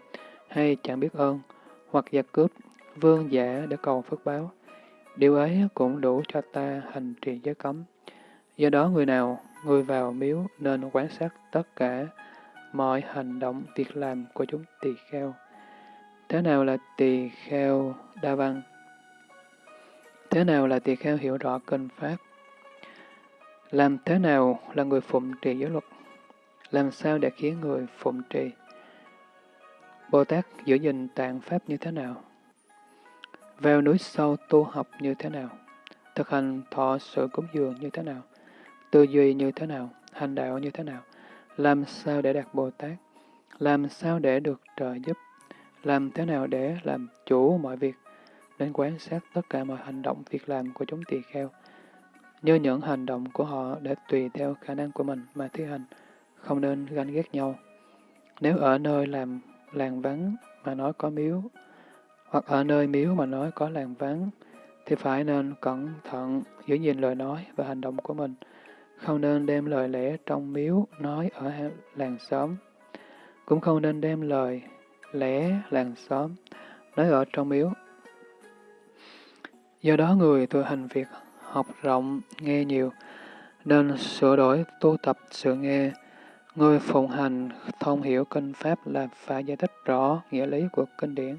hay chẳng biết ơn, hoặc giặc cướp, vương giả để cầu phước báo. Điều ấy cũng đủ cho ta hành trì giới cấm. Do đó người nào, người vào miếu nên quan sát tất cả mọi hành động, việc làm của chúng tỳ kheo. Thế nào là tỳ kheo đa văn? Thế nào là tỳ kheo hiểu rõ kinh pháp? Làm thế nào là người phụng trì giới luật? Làm sao để khiến người phụng trì? Bồ Tát giữ gìn tạng pháp như thế nào? Vào núi sâu tu học như thế nào? Thực hành thọ sự cúng dường như thế nào? Tư duy như thế nào? Hành đạo như thế nào? Làm sao để đạt Bồ Tát? Làm sao để được trợ giúp? Làm thế nào để làm chủ mọi việc? Nên quan sát tất cả mọi hành động, việc làm của chúng tỳ kheo như những hành động của họ để tùy theo khả năng của mình mà thi hành, không nên ganh ghét nhau. Nếu ở nơi làm làng vắng mà nói có miếu, hoặc ở nơi miếu mà nói có làng vắng, thì phải nên cẩn thận giữ gìn lời nói và hành động của mình, không nên đem lời lẽ trong miếu nói ở làng xóm, cũng không nên đem lời lẽ làng xóm nói ở trong miếu. Do đó người tu hành việc học rộng, nghe nhiều, nên sửa đổi tu tập sự nghe. Người phụng hành thông hiểu kinh pháp là phải giải thích rõ nghĩa lý của kinh điển.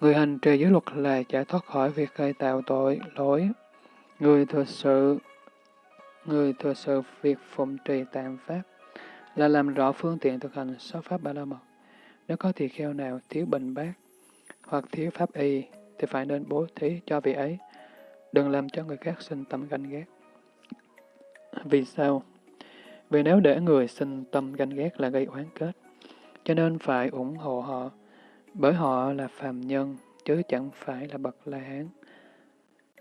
Người hành trì giới luật là giải thoát khỏi việc gây tạo tội, lỗi. Người thực sự người thừa sự việc phụng trì tạng pháp là làm rõ phương tiện thực hành sáu pháp ba la mật. Nếu có tỳ kheo nào thiếu bình bát hoặc thiếu pháp y thì phải nên bố thí cho vị ấy đừng làm cho người khác sinh tâm ganh ghét. Vì sao? Vì nếu để người sinh tâm ganh ghét là gây oán kết, cho nên phải ủng hộ họ, bởi họ là phàm nhân, chứ chẳng phải là bậc La Hán.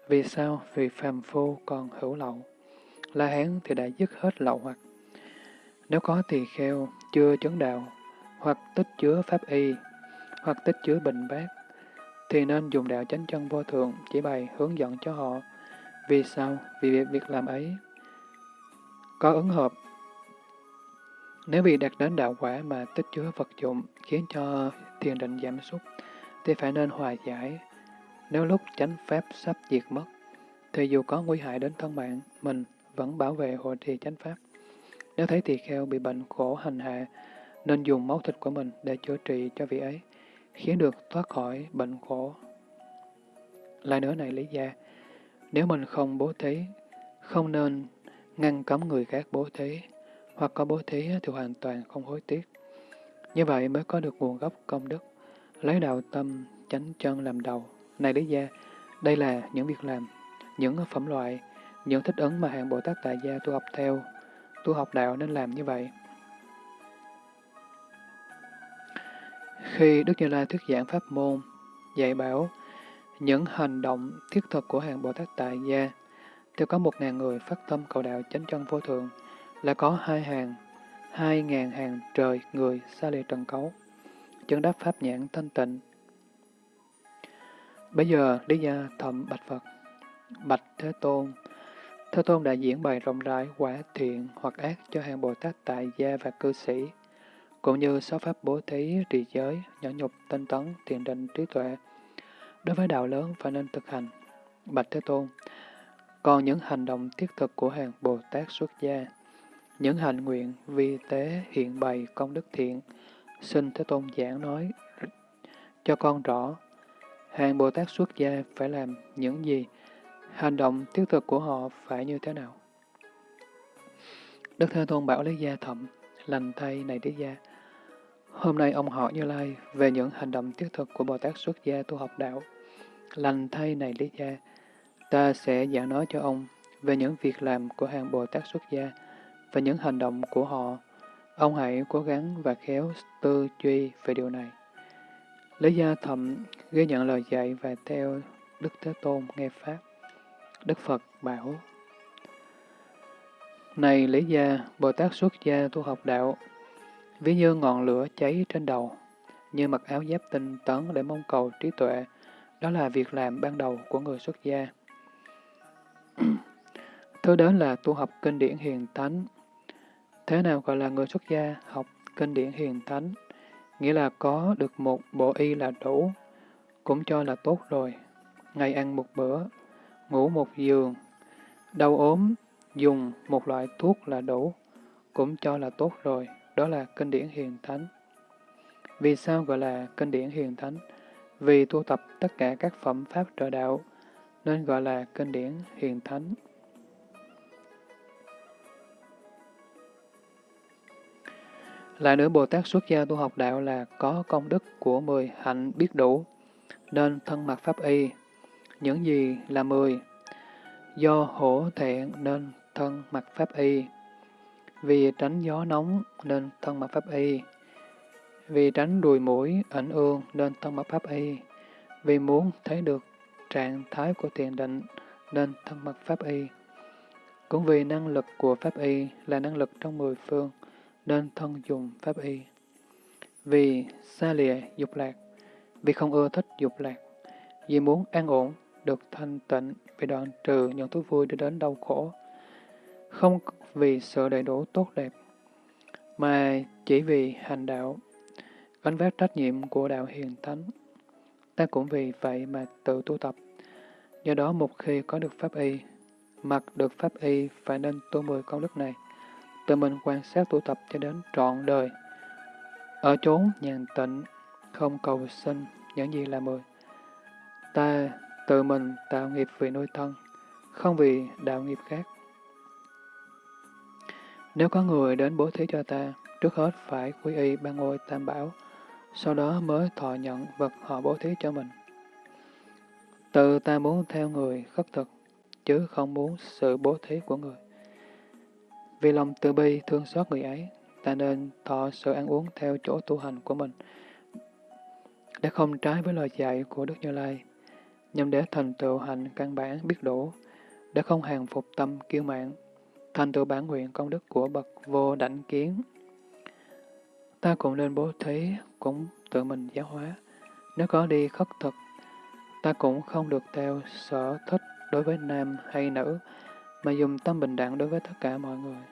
Vì sao? Vì phàm phu còn hữu lậu. La Hán thì đã dứt hết lậu hoặc. Nếu có tỳ kheo chưa chấn đạo, hoặc tích chứa pháp y, hoặc tích chứa bình bát, thì nên dùng đạo chánh chân vô thượng chỉ bày hướng dẫn cho họ. Vì sao? Vì việc, việc làm ấy có ứng hợp. Nếu bị đạt đến đạo quả mà tích chứa vật dụng khiến cho thiền định giảm sút, thì phải nên hòa giải. Nếu lúc chánh pháp sắp diệt mất, thì dù có nguy hại đến thân mạng, mình vẫn bảo vệ hộ trì chánh pháp. Nếu thấy tỳ kheo bị bệnh khổ hành hạ, nên dùng máu thịt của mình để chữa trị cho vị ấy, khiến được thoát khỏi bệnh khổ. Lại nữa này lý gia, nếu mình không bố thí, không nên ngăn cấm người khác bố thí, hoặc có bố thí thì hoàn toàn không hối tiếc. Như vậy mới có được nguồn gốc công đức, lấy đạo tâm, chánh chân làm đầu. Này lý gia, đây là những việc làm, những phẩm loại, những thích ứng mà hàng Bồ Tát Tại Gia tu học theo, tu học đạo nên làm như vậy. Khi Đức Như Lai thuyết giảng pháp môn, dạy bảo những hành động thiết thực của hàng Bồ Tát Tại Gia, thì có một ngàn người phát tâm cầu đạo chánh chân vô thượng, là có hai hàng, hai ngàn hàng trời người xa lìa trần cấu, chứng đáp pháp nhãn thanh tịnh. Bây giờ, Lý Gia Thậm Bạch Phật, Bạch Thế Tôn, Thế Tôn đã diễn bày rộng rãi quả thiện hoặc ác cho hàng Bồ Tát tại gia và cư sĩ, cũng như sáu pháp bố thí, trì giới, nhỏ nhục, tinh tấn, thiền định, trí tuệ. Đối với đạo lớn phải nên thực hành. Bạch Thế Tôn, còn những hành động thiết thực của hàng Bồ Tát xuất gia, những hành nguyện vi tế hiện bày công đức thiện, xin Thế Tôn giảng nói cho con rõ, hàng Bồ Tát xuất gia phải làm những gì, hành động thiết thực của họ phải như thế nào. Đức Thế Tôn bảo Lý Gia Thậm, lành thay này Lý Gia, hôm nay ông hỏi Như Lai về những hành động thiết thực của Bồ Tát xuất gia tu học đạo. Lành thay này Lý Gia, ta sẽ giảng nói cho ông về những việc làm của hàng Bồ Tát xuất gia và những hành động của họ. Ông hãy cố gắng và khéo tư duy về điều này. Lý Gia Thậm ghi nhận lời dạy và theo Đức Thế Tôn nghe Pháp. Đức Phật bảo, Này Lý Gia, Bồ Tát xuất gia tu học đạo, ví như ngọn lửa cháy trên đầu, như mặc áo giáp tinh tấn để mong cầu trí tuệ, đó là việc làm ban đầu của người xuất gia. Thứ đến là tu học kinh điển hiền thánh. Thế nào gọi là người xuất gia học kinh điển hiền thánh? Nghĩa là có được một bộ y là đủ, cũng cho là tốt rồi. Ngày ăn một bữa, ngủ một giường, đau ốm, dùng một loại thuốc là đủ, cũng cho là tốt rồi, đó là kinh điển hiền thánh. Vì sao gọi là kinh điển hiền thánh? Vì tu tập tất cả các phẩm pháp trợ đạo, nên gọi là kinh điển hiền thánh. Lại nữa, Bồ Tát xuất gia tu học đạo là có công đức của mười hạnh biết đủ, nên thân mặc pháp y, những gì là mười? Do hổ thẹn nên thân mặc pháp y. Vì tránh gió nóng nên thân mặc pháp y. Vì tránh đùi mũi, ảnh ương nên thân mặc pháp y. Vì muốn thấy được trạng thái của thiền định nên thân mặc pháp y. Cũng vì năng lực của pháp y là năng lực trong mười phương nên thân dùng pháp y. Vì xa lìa dục lạc, vì không ưa thích dục lạc, vì muốn an ổn được thanh tịnh vì đoạn trừ những thú vui đưa đến đau khổ. Không vì sự đầy đủ tốt đẹp, mà chỉ vì hành đạo, gánh vác trách nhiệm của đạo hiền thánh. Ta cũng vì vậy mà tự tu tập. Do đó một khi có được pháp y, mặc được pháp y phải nên tu mười công đức này, tự mình quan sát tu tập cho đến trọn đời. Ở chốn nhàn tịnh, không cầu sinh những gì là mười. Ta tự mình tạo nghiệp vì nuôi thân, không vì đạo nghiệp khác. Nếu có người đến bố thí cho ta, trước hết phải quy y ban ngôi tam bảo, sau đó mới thọ nhận vật họ bố thí cho mình. Tự ta muốn theo người khất thực, chứ không muốn sự bố thí của người. Vì lòng từ bi thương xót người ấy, ta nên thọ sự ăn uống theo chỗ tu hành của mình, để không trái với lời dạy của Đức Như Lai nhằm để thành tựu hành căn bản biết đủ, để không hàng phục tâm kiêu mạn, thành tựu bản nguyện công đức của bậc vô đảnh kiến. Ta cũng nên bố thí, cũng tự mình giáo hóa. Nếu có đi khất thực, ta cũng không được theo sở thích đối với nam hay nữ, mà dùng tâm bình đẳng đối với tất cả mọi người.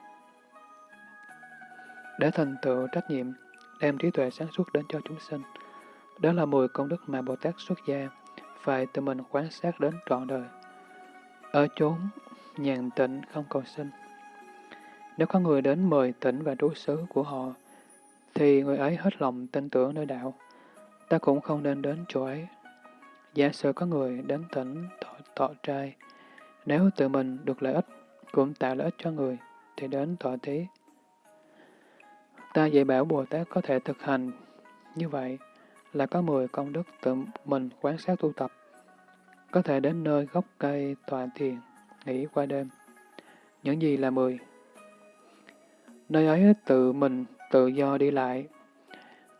Để thành tựu trách nhiệm, đem trí tuệ sáng suốt đến cho chúng sinh. Đó là mùi công đức mà Bồ Tát xuất gia, phải tự mình quan sát đến trọn đời. Ở chốn nhàn tịnh không cầu sinh. Nếu có người đến mời tỉnh và trú xứ của họ, thì người ấy hết lòng tin tưởng nơi đạo. Ta cũng không nên đến chỗ ấy. Giả sử có người đến tỉnh thọ, thọ trai, nếu tự mình được lợi ích, cũng tạo lợi ích cho người, thì đến thọ thí. Ta dạy bảo Bồ Tát có thể thực hành như vậy là có 10 công đức tự mình quan sát tu tập, có thể đến nơi gốc cây tọa thiền, nghỉ qua đêm. Những gì là 10? Nơi ấy tự mình tự do đi lại.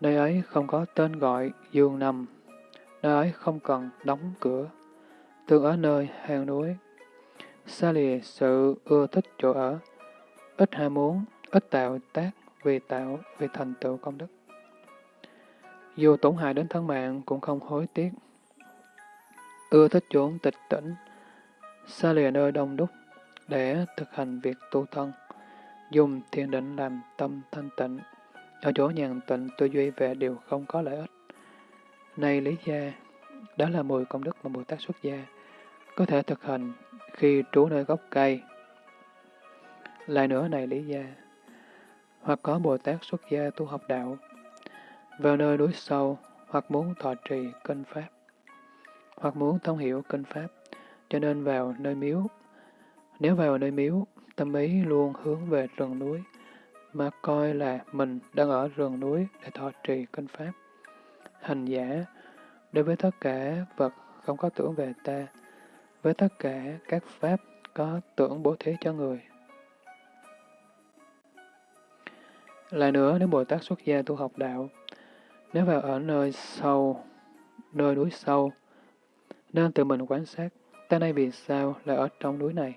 Nơi ấy không có tên gọi giường nằm. Nơi ấy không cần đóng cửa. Thường ở nơi hang núi. Xa lìa sự ưa thích chỗ ở. Ít ham muốn, ít tạo tác vì tạo, vì thành tựu công đức. Dù tổn hại đến thân mạng cũng không hối tiếc. Ưa thích chốn tịch tỉnh, xa lìa nơi đông đúc để thực hành việc tu thân, dùng thiền định làm tâm thanh tịnh, ở chỗ nhàn tịnh tư duy về điều không có lợi ích. Này Lý Gia, đó là mười công đức mà Bồ Tát xuất gia, có thể thực hành khi trú nơi gốc cây. Lại nữa này Lý Gia, hoặc có Bồ Tát xuất gia tu học đạo, vào nơi núi sâu, hoặc muốn thọ trì kinh Pháp, hoặc muốn thông hiểu kinh Pháp, cho nên vào nơi miếu. Nếu vào nơi miếu, tâm ý luôn hướng về rừng núi, mà coi là mình đang ở rừng núi để thọ trì kinh Pháp. Hành giả, đối với tất cả vật không có tưởng về ta, với tất cả các Pháp có tưởng bố thí cho người. Lại nữa, nếu Bồ Tát xuất gia tu học đạo, nếu vào ở nơi sâu, nơi núi sâu, nên tự mình quan sát, ta nay vì sao lại ở trong núi này?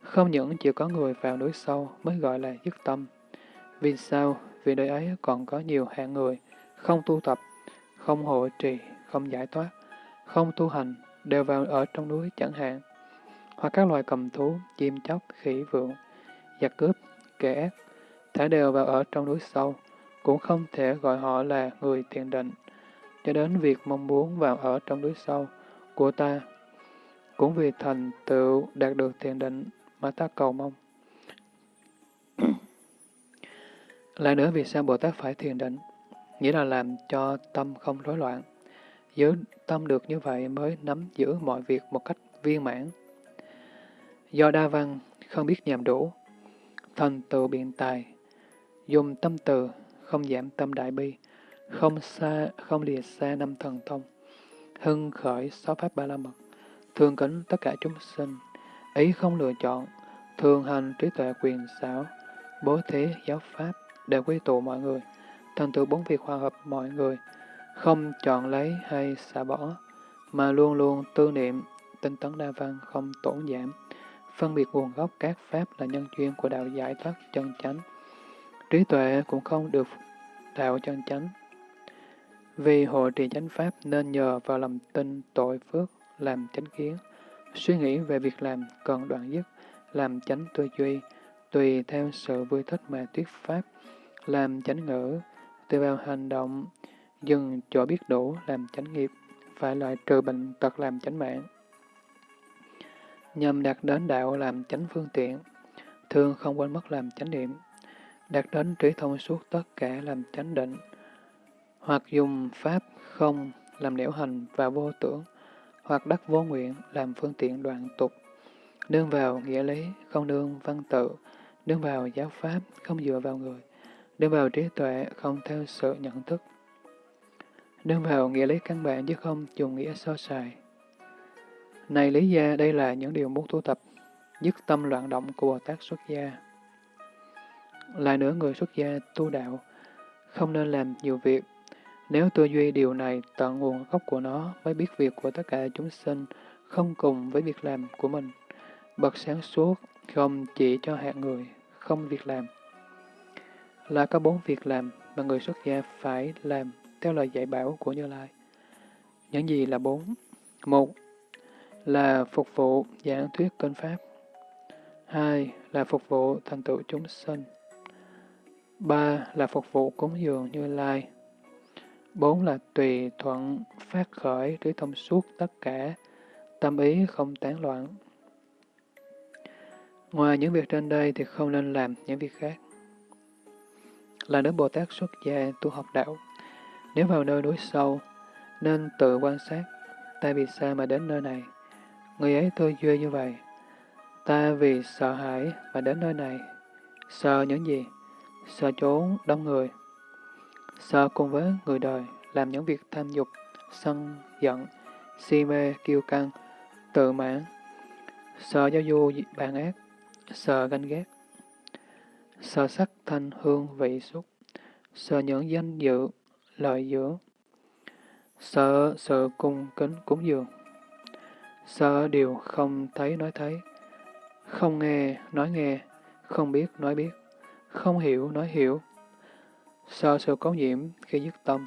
Không những chỉ có người vào núi sâu mới gọi là dứt tâm. Vì sao? Vì nơi ấy còn có nhiều hạng người, không tu tập, không hộ trì, không giải thoát, không tu hành, đều vào ở trong núi chẳng hạn. Hoặc các loài cầm thú, chim chóc, khỉ vượng, giặc cướp, kẻ ác, thả đều vào ở trong núi sâu, cũng không thể gọi họ là người thiền định, cho đến việc mong muốn vào ở trong núi sâu của ta. Cũng vì thành tựu đạt được thiền định mà ta cầu mong. Lại nữa vì sao Bồ Tát phải thiền định? Nghĩa là làm cho tâm không rối loạn. Giữ tâm được như vậy mới nắm giữ mọi việc một cách viên mãn. Do đa văn, không biết nhàm đủ, thành tựu biện tài, dùng tâm từ, không giảm tâm đại bi, không xa, không lìa xa năm thần thông, hưng khởi sáu pháp ba la mật, thường kính tất cả chúng sinh, ý không lựa chọn, thường hành trí tuệ quyền xảo, bố thí giáo pháp để quy tụ mọi người, thành tựu bốn việc hòa hợp mọi người, không chọn lấy hay xả bỏ, mà luôn luôn tư niệm, tinh tấn đa văn không tổn giảm, phân biệt nguồn gốc các pháp là nhân duyên của đạo giải thoát chân chánh. Trí tuệ cũng không được đạo chân chánh. Vì hộ trì chánh pháp nên nhờ vào lòng tin tội phước làm chánh kiến, suy nghĩ về việc làm cần đoạn dứt, làm chánh tư duy, tùy theo sự vui thích mà thuyết pháp, làm chánh ngữ, tùy vào hành động, dừng chỗ biết đủ làm chánh nghiệp, phải loại trừ bệnh tật làm chánh mạng. Nhằm đạt đến đạo làm chánh phương tiện, thường không quên mất làm chánh niệm, đạt đến trí thông suốt tất cả làm chánh định, hoặc dùng pháp không làm liễu hành và vô tưởng, hoặc đắc vô nguyện làm phương tiện đoạn tục, nương vào nghĩa lý, không nương văn tự, nương vào giáo pháp, không dựa vào người, nương vào trí tuệ, không theo sự nhận thức, nương vào nghĩa lý căn bản chứ không dùng nghĩa so sài. Này lý gia, đây là những điều muốn tu tập, dứt tâm loạn động của Bồ Tát xuất gia. Lại nữa người xuất gia tu đạo, không nên làm nhiều việc. Nếu tư duy điều này tận nguồn gốc của nó mới biết việc của tất cả chúng sinh, không cùng với việc làm của mình. Bậc sáng suốt, không chỉ cho hạng người, không việc làm. Là có bốn việc làm, mà người xuất gia phải làm theo lời dạy bảo của Như Lai. Những gì là bốn? Một là phục vụ giảng thuyết kinh Pháp. Hai là phục vụ thành tựu chúng sinh. Ba là phục vụ cúng dường Như Lai. Bốn là tùy thuận phát khởi trí thông suốt tất cả, tâm ý không tán loạn. Ngoài những việc trên đây thì không nên làm những việc khác. Là nữ Bồ Tát xuất gia tu học đạo, nếu vào nơi núi sâu, nên tự quan sát, ta vì sao mà đến nơi này. Người ấy tư duy như vậy. Ta vì sợ hãi mà đến nơi này. Sợ những gì? Sợ trốn đông người. Sợ cùng với người đời làm những việc tham dục, sân, giận, si mê, kiêu căng, tự mãn. Sợ giao du bản ác, sợ ganh ghét. Sợ sắc thanh hương vị xúc. Sợ những danh dự, lợi dưỡng. Sợ sự cung kính cúng dường. Sợ điều không thấy nói thấy, không nghe nói nghe, không biết nói biết, không hiểu nói hiểu. Sợ sự cấu nhiễm khi dứt tâm,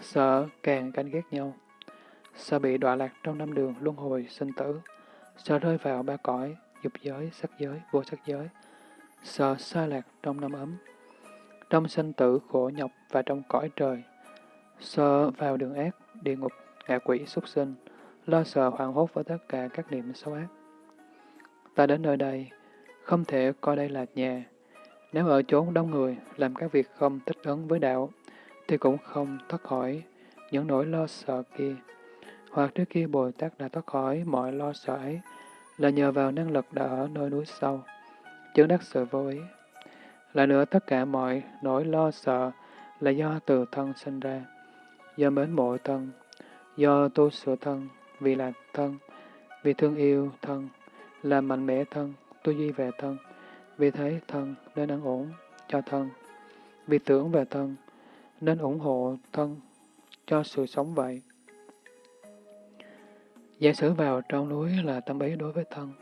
sợ càng canh ghét nhau, sợ bị đọa lạc trong năm đường luân hồi sinh tử, sợ rơi vào ba cõi, dục giới, sắc giới, vô sắc giới, sợ xa lạc trong năm ấm, trong sinh tử khổ nhọc và trong cõi trời, sợ vào đường ác, địa ngục, ngạ quỷ, súc sinh, lo sợ hoảng hốt với tất cả các niệm xấu ác. Ta đến nơi đây, không thể coi đây là nhà. Nếu ở chốn đông người, làm các việc không thích ứng với đạo, thì cũng không thoát khỏi những nỗi lo sợ kia. Hoặc trước kia Bồ Tát đã thoát khỏi mọi lo sợ ấy, là nhờ vào năng lực đã ở nơi núi sâu, chứng đắc sự vô ý. Lại nữa, tất cả mọi nỗi lo sợ là do từ thân sinh ra, do mến mộ thân, do tu sửa thân, vì là thân, vì thương yêu thân, là mạnh mẽ thân, tu duy về thân, vì thấy thân nên ăn ổn cho thân, vì tưởng về thân nên ủng hộ thân cho sự sống vậy. Giả sử vào trong núi là tâm ý đối với thân,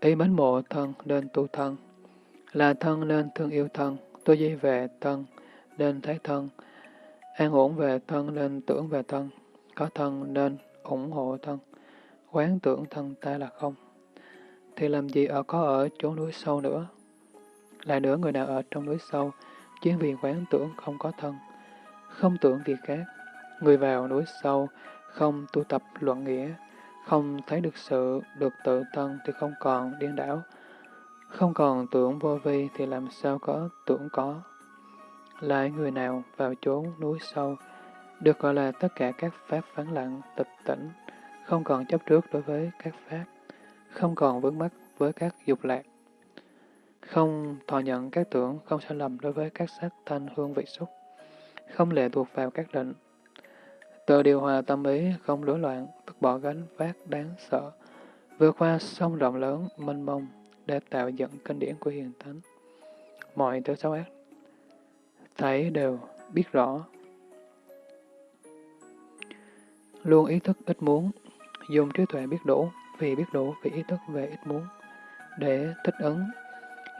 ý mến mộ thân nên tu thân, là thân nên thương yêu thân, tu dây về thân nên thấy thân, an ổn về thân nên tưởng về thân, có thân nên ủng hộ thân, quán tưởng thân ta là không, thì làm gì ở có ở chỗ núi sâu nữa. Lại nữa người nào ở trong núi sâu, chuyên vì quán tưởng không có thân, không tưởng việc khác, người vào núi sâu, không tu tập luận nghĩa, không thấy được sự, được tự thân thì không còn điên đảo, không còn tưởng vô vi thì làm sao có tưởng có. Lại người nào vào chốn núi sâu, được gọi là tất cả các pháp vắng lặng, tịch tỉnh, không còn chấp trước đối với các pháp, không còn vướng mắc với các dục lạc, không thọ nhận các tưởng, không sai lầm đối với các sắc thanh hương vị xúc, không lệ thuộc vào các định. Tự điều hòa tâm ý, không rối loạn, vứt bỏ gánh vác đáng sợ, vượt qua sông rộng lớn, mênh mông, để tạo dựng kinh điển của hiền thánh. Mọi thứ xấu ác, thấy đều biết rõ, Luôn ý thức ít muốn, dùng trí tuệ biết đủ, vì biết đủ vì ý thức về ít muốn, để thích ứng,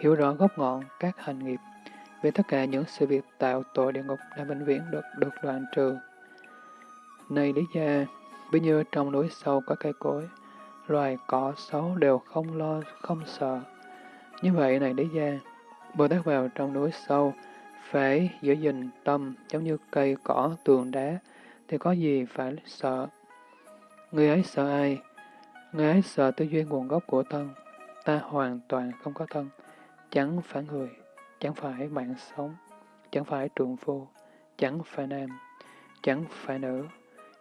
hiểu rõ gốc ngọn các hành nghiệp, về tất cả những sự việc tạo tội địa ngục đã vĩnh viễn được được đoạn trừ. Này lý gia, ví như trong núi sâu có cây cối, loài cỏ xấu đều không lo, không sợ. Như vậy này lý gia, Bồ Tát vào trong núi sâu, phải giữ gìn tâm giống như cây cỏ tường đá, thì có gì phải sợ. Người ấy sợ ai? Người ấy sợ tư duy nguồn gốc của thân. Ta hoàn toàn không có thân, chẳng phải người, chẳng phải mạng sống, chẳng phải trượng phu, chẳng phải nam, chẳng phải nữ,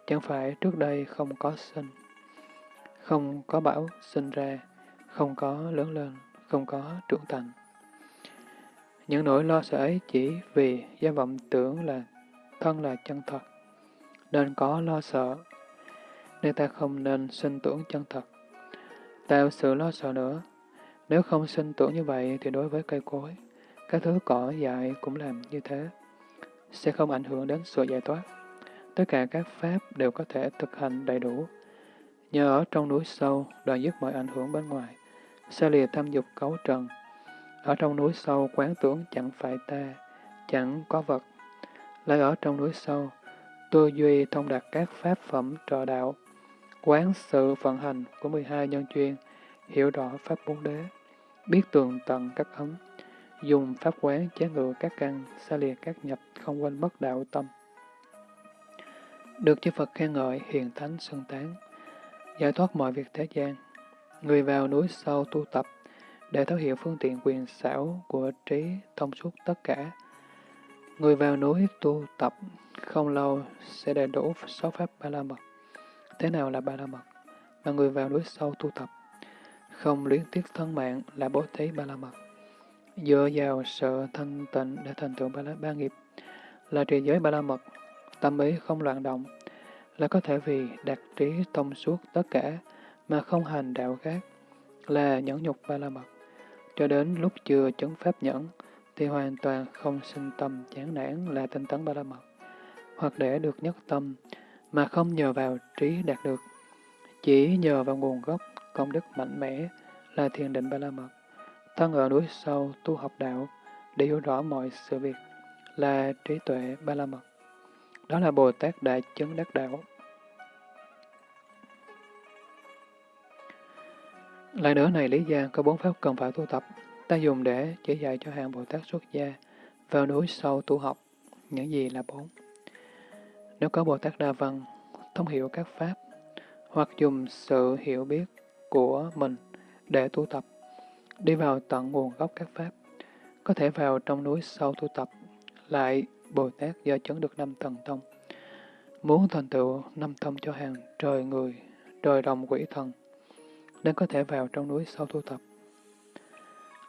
chẳng phải trước đây không có sinh, không có bảo sinh ra, không có lớn lên, không có trưởng thành. Những nỗi lo sợ ấy chỉ vì gia vọng tưởng là thân là chân thật, nên có lo sợ, nên ta không nên sinh tưởng chân thật. Tạo sự lo sợ nữa, nếu không sinh tưởng như vậy thì đối với cây cối, các thứ cỏ dại cũng làm như thế, sẽ không ảnh hưởng đến sự giải thoát. Tất cả các pháp đều có thể thực hành đầy đủ. Nhờ ở trong núi sâu, đoạn dứt mọi ảnh hưởng bên ngoài, xa lìa tham dục cấu trần. Ở trong núi sâu, quán tưởng chẳng phải ta, chẳng có vật, lại ở trong núi sâu, tư duy thông đạt các pháp phẩm trợ đạo, quán sự vận hành của 12 nhân chuyên, hiểu rõ pháp bốn đế, biết tường tận các ấm, dùng pháp quán chế ngự các căn, xa lìa các nhập, không quên mất đạo tâm. Được chư Phật khen ngợi, hiền thánh xưng tán, giải thoát mọi việc thế gian. Người vào núi sâu tu tập, để thấu hiểu phương tiện quyền xảo của trí thông suốt tất cả. Người vào núi tu tập không lâu sẽ đầy đủ sáu pháp ba la mật. Thế nào là ba la mật? Mà người vào núi sâu tu tập, không luyến tiếc thân mạng là bố thí ba la mật. Dựa vào sự thân tịnh để thành tựu ba la ba nghiệp là trì giới ba la mật, tâm ý không loạn động, là có thể vì đạt trí thông suốt tất cả mà không hành đạo khác, là nhẫn nhục ba la mật. Cho đến lúc chưa chứng pháp nhẫn, thì hoàn toàn không sinh tâm chán nản là tinh tấn ba la mật, hoặc để được nhất tâm, mà không nhờ vào trí đạt được, chỉ nhờ vào nguồn gốc công đức mạnh mẽ là thiền định ba la mật. Thân ở núi sâu tu học đạo để hiểu rõ mọi sự việc là trí tuệ ba la mật. Đó là Bồ Tát Đại Chứng Đắc Đạo. Lại nữa này Lý Gia có bốn pháp cần phải tu tập, ta dùng để chỉ dạy cho hàng Bồ Tát xuất gia vào núi sâu tu học. Những gì là bốn? Nếu có Bồ Tát Đa Văn, thông hiểu các pháp, hoặc dùng sự hiểu biết của mình để tu tập, đi vào tận nguồn gốc các pháp, có thể vào trong núi sâu tu tập, lại Bồ Tát do chứng được năm thần tông. Muốn thành tựu năm thông cho hàng trời người, trời đồng quỷ thần, nên có thể vào trong núi sâu tu tập.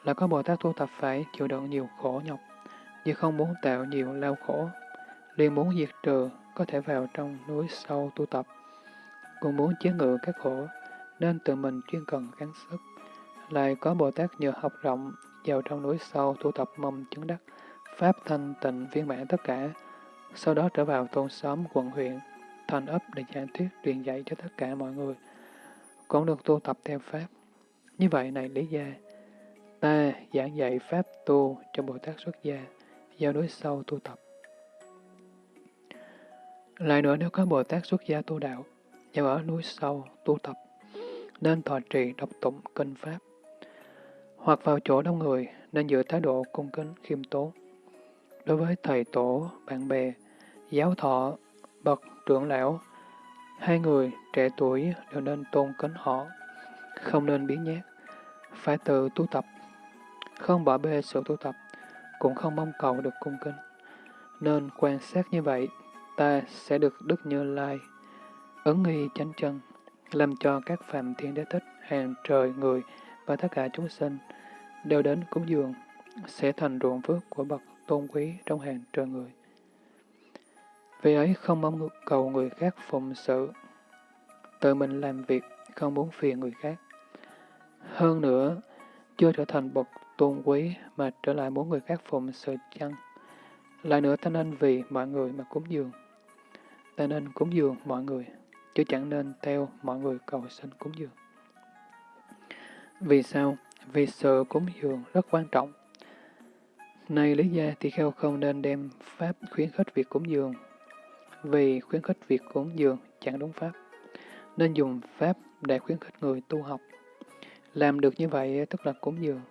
Là có Bồ Tát tu tập phải chịu đựng nhiều khổ nhọc, vì không muốn tạo nhiều lao khổ, liền muốn diệt trừ, có thể vào trong núi sâu tu tập, cũng muốn chế ngự các khổ, nên tự mình chuyên cần gắng sức. Lại có Bồ Tát nhờ học rộng, vào trong núi sâu tu tập mầm chứng đắc, Pháp thanh tịnh viên mãn tất cả, sau đó trở vào thôn xóm quận huyện, thành ấp để giải thuyết truyền dạy cho tất cả mọi người, cũng được tu tập theo Pháp. Như vậy này lý gia, ta giảng dạy Pháp tu cho Bồ Tát xuất gia, vào núi sâu tu tập. Lại nữa nếu có Bồ Tát xuất gia tu đạo, vào ở núi sâu tu tập, nên thọ trì đọc tụng kinh Pháp. Hoặc vào chỗ đông người, nên giữ thái độ cung kính khiêm tốn. Đối với thầy tổ, bạn bè, giáo thọ, bậc trưởng lão, hai người trẻ tuổi đều nên tôn kính họ, không nên biến nhát, phải tự tu tập, không bỏ bê sự tu tập, cũng không mong cầu được cung kính. Nên quan sát như vậy, ta sẽ được Đức Như Lai, ứng nghi chánh chân, làm cho các phạm thiên đế thích, hàng trời người và tất cả chúng sinh đều đến cúng dường, sẽ thành ruộng phước của bậc tôn quý trong hàng trời người. Vì ấy không mong cầu người khác phụng sự, tự mình làm việc, không muốn phiền người khác. Hơn nữa, chưa trở thành bậc tôn quý mà trở lại muốn người khác phụng sự chăng. Lại nữa ta nên vì mọi người mà cúng dường. Ta nên cúng dường mọi người, chứ chẳng nên theo mọi người cầu xin cúng dường. Vì sao? Vì sự cúng dường rất quan trọng. Này lý gia thì kheo không nên đem pháp khuyến khích việc cúng dường, vì khuyến khích việc cúng dường chẳng đúng pháp, nên dùng pháp để khuyến khích người tu học. Làm được như vậy tức là cúng dường.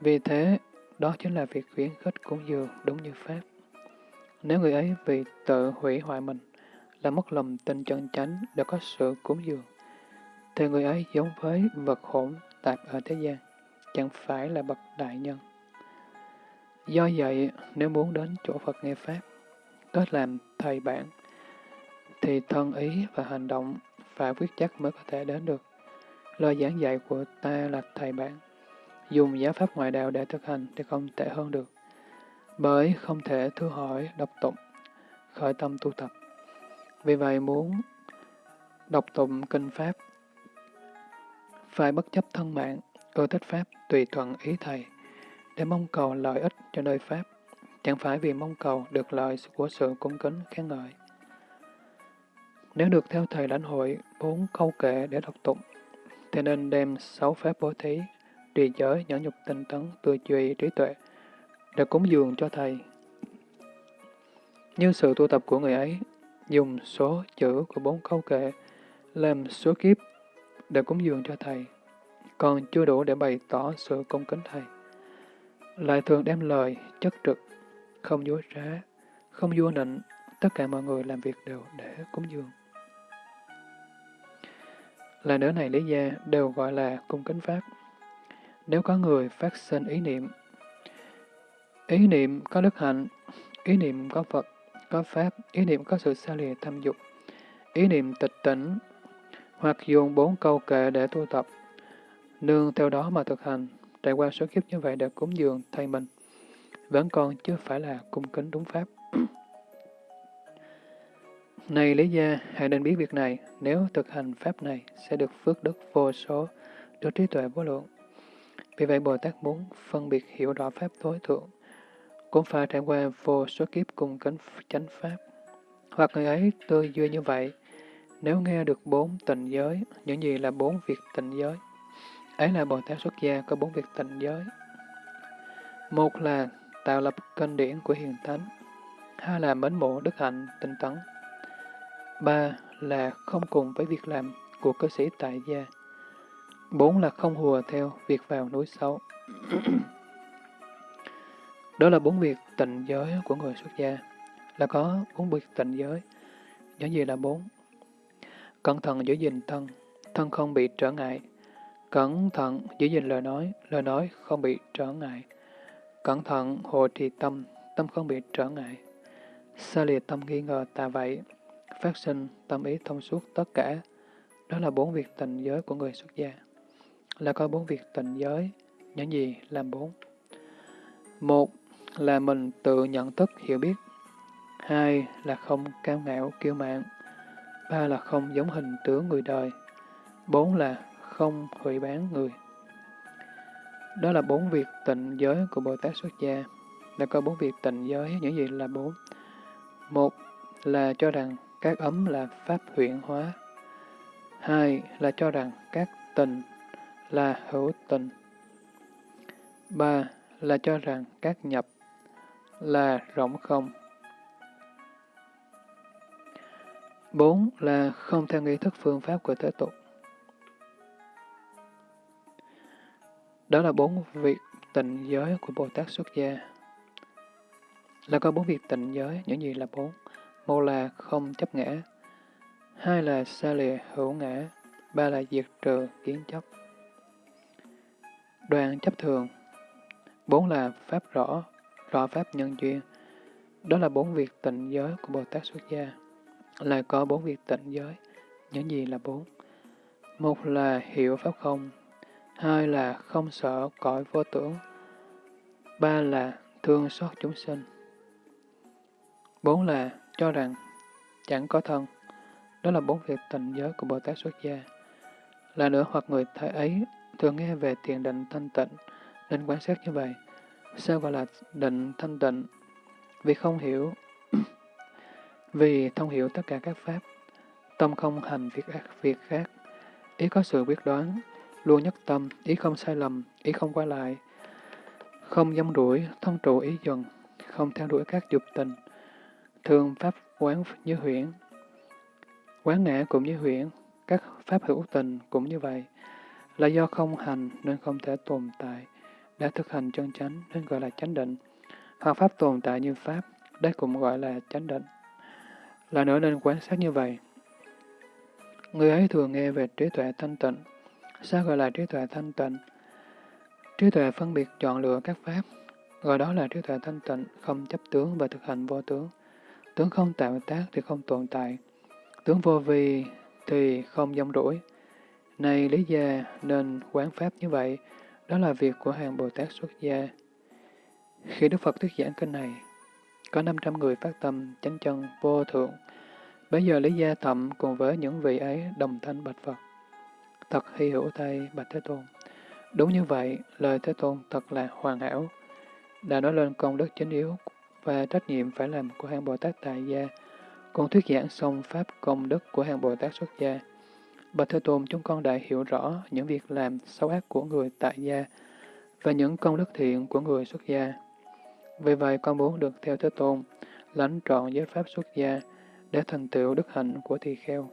Vì thế, đó chính là việc khuyến khích cúng dường đúng như pháp. Nếu người ấy vì tự hủy hoại mình, là mất lòng tin chân chánh đã có sự cúng dường, thì người ấy giống với vật hỗn tạp ở thế gian, chẳng phải là bậc đại nhân. Do vậy, nếu muốn đến chỗ Phật nghe Pháp, kết làm thầy bản, thì thân ý và hành động phải quyết chắc mới có thể đến được. Lời giảng dạy của ta là thầy bản. Dùng giáo pháp ngoại đạo để thực hành thì không tệ hơn được. Bởi không thể thưa hỏi, đọc tụng, khởi tâm tu tập. Vì vậy muốn đọc tụng kinh Pháp, phải bất chấp thân mạng, ưa thích Pháp tùy thuận ý thầy để mong cầu lợi ích cho nơi Pháp, chẳng phải vì mong cầu được lợi của sự cung kính khen ngợi. Nếu được theo thầy lãnh hội bốn câu kệ để đọc tụng, thì nên đem sáu pháp bố thí, trì giới, nhẫn nhục tinh tấn, tư duy, trí tuệ, để cúng dường cho thầy. như sự tu tập của người ấy, dùng số chữ của bốn câu kệ làm số kiếp để cúng dường cho thầy, còn chưa đủ để bày tỏ sự cung kính thầy. Lại thường đem lời, chất trực, không dối trá, không vua nịnh, tất cả mọi người làm việc đều để cúng dường. Là nữa này lý gia đều gọi là cung kính pháp. Nếu có người phát sinh ý niệm, ý niệm có đức hạnh, ý niệm có Phật, có Pháp, ý niệm có sự xa lìa tham dục, ý niệm tịch tỉnh, hoặc dùng bốn câu kệ để tu tập, nương theo đó mà thực hành, trải qua số kiếp như vậy để cúng dường thay mình, vẫn còn chưa phải là cung kính đúng Pháp. Này Lý Gia, hãy nên biết việc này, nếu thực hành Pháp này sẽ được phước đức vô số, được trí tuệ vô lượng. Vì vậy Bồ Tát muốn phân biệt hiểu rõ Pháp tối thượng, cũng phải trải qua vô số kiếp cùng cánh chánh Pháp. Hoặc người ấy tư duy như vậy, nếu nghe được bốn tịnh giới, những gì là bốn việc tịnh giới? Ấy là Bồ Tát xuất gia có bốn việc tịnh giới. Một là tạo lập kênh điển của hiền thánh. Hai là mến mộ đức hạnh tinh tấn. Ba là không cùng với việc làm của cư sĩ tại gia. Bốn là không hùa theo việc vào núi sâu. Đó là bốn việc tịnh giới của người xuất gia, là có bốn việc tịnh giới. Những gì là bốn? Cẩn thận giữ gìn thân, thân không bị trở ngại. Cẩn thận giữ gìn lời nói, lời nói không bị trở ngại. Cẩn thận hồ trì tâm, tâm không bị trở ngại. Xa lìa tâm nghi ngờ tà vậy, phát sinh tâm ý thông suốt tất cả. Đó là bốn việc tịnh giới của người xuất gia. Là có bốn việc tịnh giới, những gì làm bốn? Một là mình tự nhận thức hiểu biết. Hai là không cao ngạo kiêu mạn. Ba là không giống hình tướng người đời. Bốn là không hủy bán người. Đó là bốn việc tịnh giới của Bồ Tát xuất gia. Đã có bốn việc tịnh giới, những gì là bốn? Một là cho rằng các ấm là pháp huyện hóa. Hai là cho rằng các tình là hữu tình. Ba là cho rằng các nhập là rộng không. Bốn là không theo nghi thức phương pháp của thế tục. Đó là bốn việc tịnh giới của Bồ Tát xuất gia. Là có bốn việc tịnh giới, những gì là bốn? Một là không chấp ngã, hai là xa lìa hữu ngã, ba là diệt trừ kiến chấp. Đoàn chấp thường, bốn là pháp rõ, rõ pháp nhân duyên. Đó là bốn việc tịnh giới của Bồ Tát xuất gia là có bốn việc tịnh giới. Những gì là bốn? Một là hiểu pháp không, hai là không sợ cõi vô tưởng, ba là thương xót chúng sinh, bốn là cho rằng chẳng có thân. Đó là bốn việc tịnh giới của Bồ Tát xuất gia. Là nữa hoặc người thầy ấy thường nghe về thiền định thanh tịnh, nên quan sát như vậy. Sao gọi là định thanh tịnh? Vì không hiểu. Vì thông hiểu tất cả các pháp, tâm không hành việc ác việc khác, ý có sự quyết đoán, luôn nhất tâm, ý không sai lầm, ý không qua lại, không dâm đuổi, thông trụ ý dần, không theo đuổi các dục tình, thường pháp quán như huyễn, quán ngã cũng như huyễn, các pháp hữu tình cũng như vậy, là do không hành nên không thể tồn tại, đã thực hành chân chánh nên gọi là chánh định, hoặc pháp tồn tại như pháp, đây cũng gọi là chánh định. Là nữa nên quan sát như vậy. Người ấy thường nghe về trí tuệ thanh tịnh. Sao gọi là trí tuệ thanh tịnh? Trí tuệ phân biệt chọn lựa các pháp, gọi đó là trí tuệ thanh tịnh, không chấp tướng và thực hành vô tướng. Tướng không tạo tác thì không tồn tại. Tướng vô vi thì không dông rủi. Này lý gia nên quán pháp như vậy, đó là việc của hàng Bồ Tát xuất gia. Khi Đức Phật thuyết giảng kinh này, có 500 người phát tâm chánh chân vô thượng. Bây giờ Lý Gia Thậm cùng với những vị ấy đồng thanh bạch Phật. Thật hy hữu thay bạch Thế Tôn. Đúng như vậy, lời Thế Tôn thật là hoàn hảo. Đã nói lên công đức chính yếu và trách nhiệm phải làm của hàng Bồ Tát Tại Gia, còn thuyết giảng xong Pháp công đức của hàng Bồ Tát xuất gia. Bạch Thế Tôn chúng con đã hiểu rõ những việc làm xấu ác của người tại gia và những công đức thiện của người xuất gia. Vì vậy con muốn được theo Thế Tôn, lãnh trọn giới pháp xuất gia, để thành tựu đức hạnh của tỳ kheo.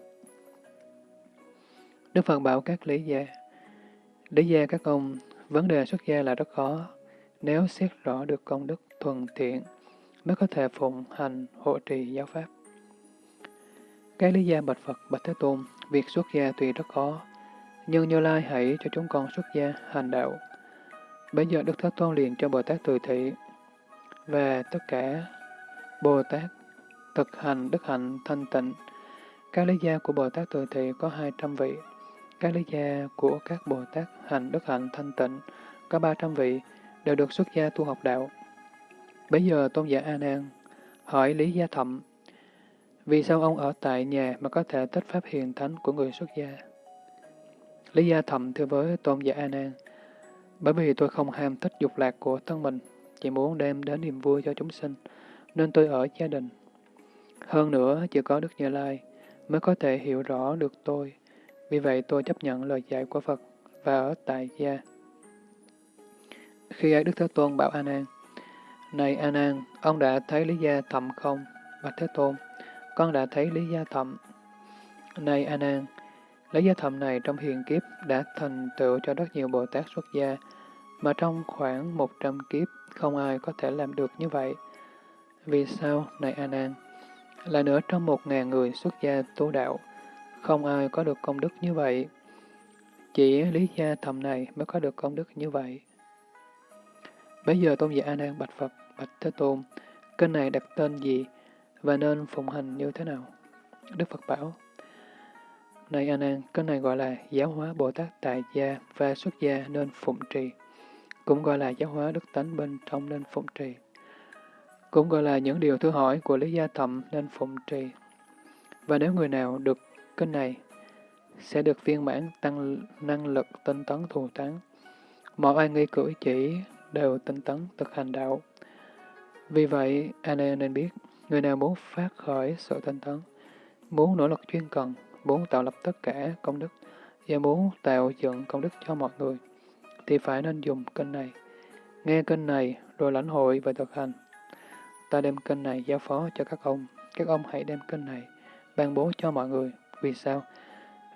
Đức Phật bảo các lý gia, lý gia các ông, vấn đề xuất gia là rất khó, nếu xét rõ được công đức thuần thiện, mới có thể phụng hành hộ trì giáo pháp. Cái lý gia bạch Phật, bạch Thế Tôn, việc xuất gia tuy rất khó, nhưng Như Lai hãy cho chúng con xuất gia hành đạo. Bây giờ Đức Thế Tôn liền cho Bồ Tát Từ Thị và tất cả Bồ Tát thực hành đức hạnh thanh tịnh. Các lý gia của Bồ Tát Từ Thị có 200 vị. Các lý gia của các Bồ Tát hành đức hạnh thanh tịnh có 300 vị, đều được xuất gia tu học đạo. Bây giờ Tôn giả A Nan hỏi Lý Gia Thậm, vì sao ông ở tại nhà mà có thể tích pháp hiền thánh của người xuất gia? Lý Gia thầm thưa với Tôn giả A Nan, bởi vì tôi không ham thích dục lạc của thân mình, chỉ muốn đem đến niềm vui cho chúng sinh, nên tôi ở gia đình. Hơn nữa, chỉ có Đức Như Lai mới có thể hiểu rõ được tôi, vì vậy tôi chấp nhận lời dạy của Phật và ở tại gia. Khi ấy Đức Thế Tôn bảo A Nan, Này A Nan, ông đã thấy Lý Gia thầm không? Bạch Thế Tôn, con đã thấy Lý Gia Thậm. Này A Nan, Lý Gia Thậm này trong hiền kiếp đã thành tựu cho rất nhiều Bồ Tát xuất gia, mà trong khoảng 100 kiếp không ai có thể làm được như vậy. Vì sao, này A Nan? Là nữa trong một ngàn người xuất gia tu đạo, không ai có được công đức như vậy. Chỉ Lý Gia Thậm này mới có được công đức như vậy. Bây giờ Tôn giả A Nan bạch Phật, bạch Thế Tôn, kênh này đặt tên gì và nên phụng hành như thế nào? Đức Phật bảo, Này A Nan, này gọi là giáo hóa Bồ Tát tại gia và xuất gia nên phụng trì, cũng gọi là giáo hóa đức tánh bên trong nên phụng trì, cũng gọi là những điều thứ hỏi của Lý Gia Thậm nên phụng trì. Và nếu người nào được kênh này, sẽ được viên mãn tăng năng lực tinh tấn thù thắng. Mọi ai nghi cử chỉ đều tinh tấn thực hành đạo. Vì vậy, anh em nên biết, người nào muốn phát khởi sự tinh tấn, muốn nỗ lực chuyên cần, muốn tạo lập tất cả công đức, và muốn tạo dựng công đức cho mọi người, thì phải nên dùng kênh này. Nghe kênh này rồi lãnh hội và thực hành. Ta đem kênh này giao phó cho các ông, các ông hãy đem kênh này ban bố cho mọi người. Vì sao?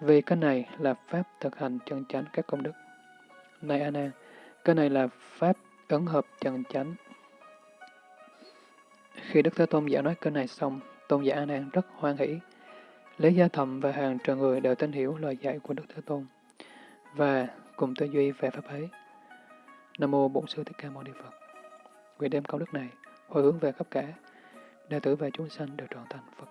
Vì kênh này là pháp thực hành chân chánh các công đức. Này A Nan, kênh này là pháp ứng hợp chân chánh. Khi Đức Thế Tôn giả nói kinh này xong, Tôn giả An An rất hoan hỷ. Lý Gia Thầm và hàng trời người đều tin hiểu lời dạy của Đức Thế Tôn và cùng tư duy về pháp ấy. Nam mô Bổn sư Thích Ca Mâu Ni Phật. Nguyện đem công đức này hồi hướng về khắp cả đệ tử và chúng sanh đều trọn thành Phật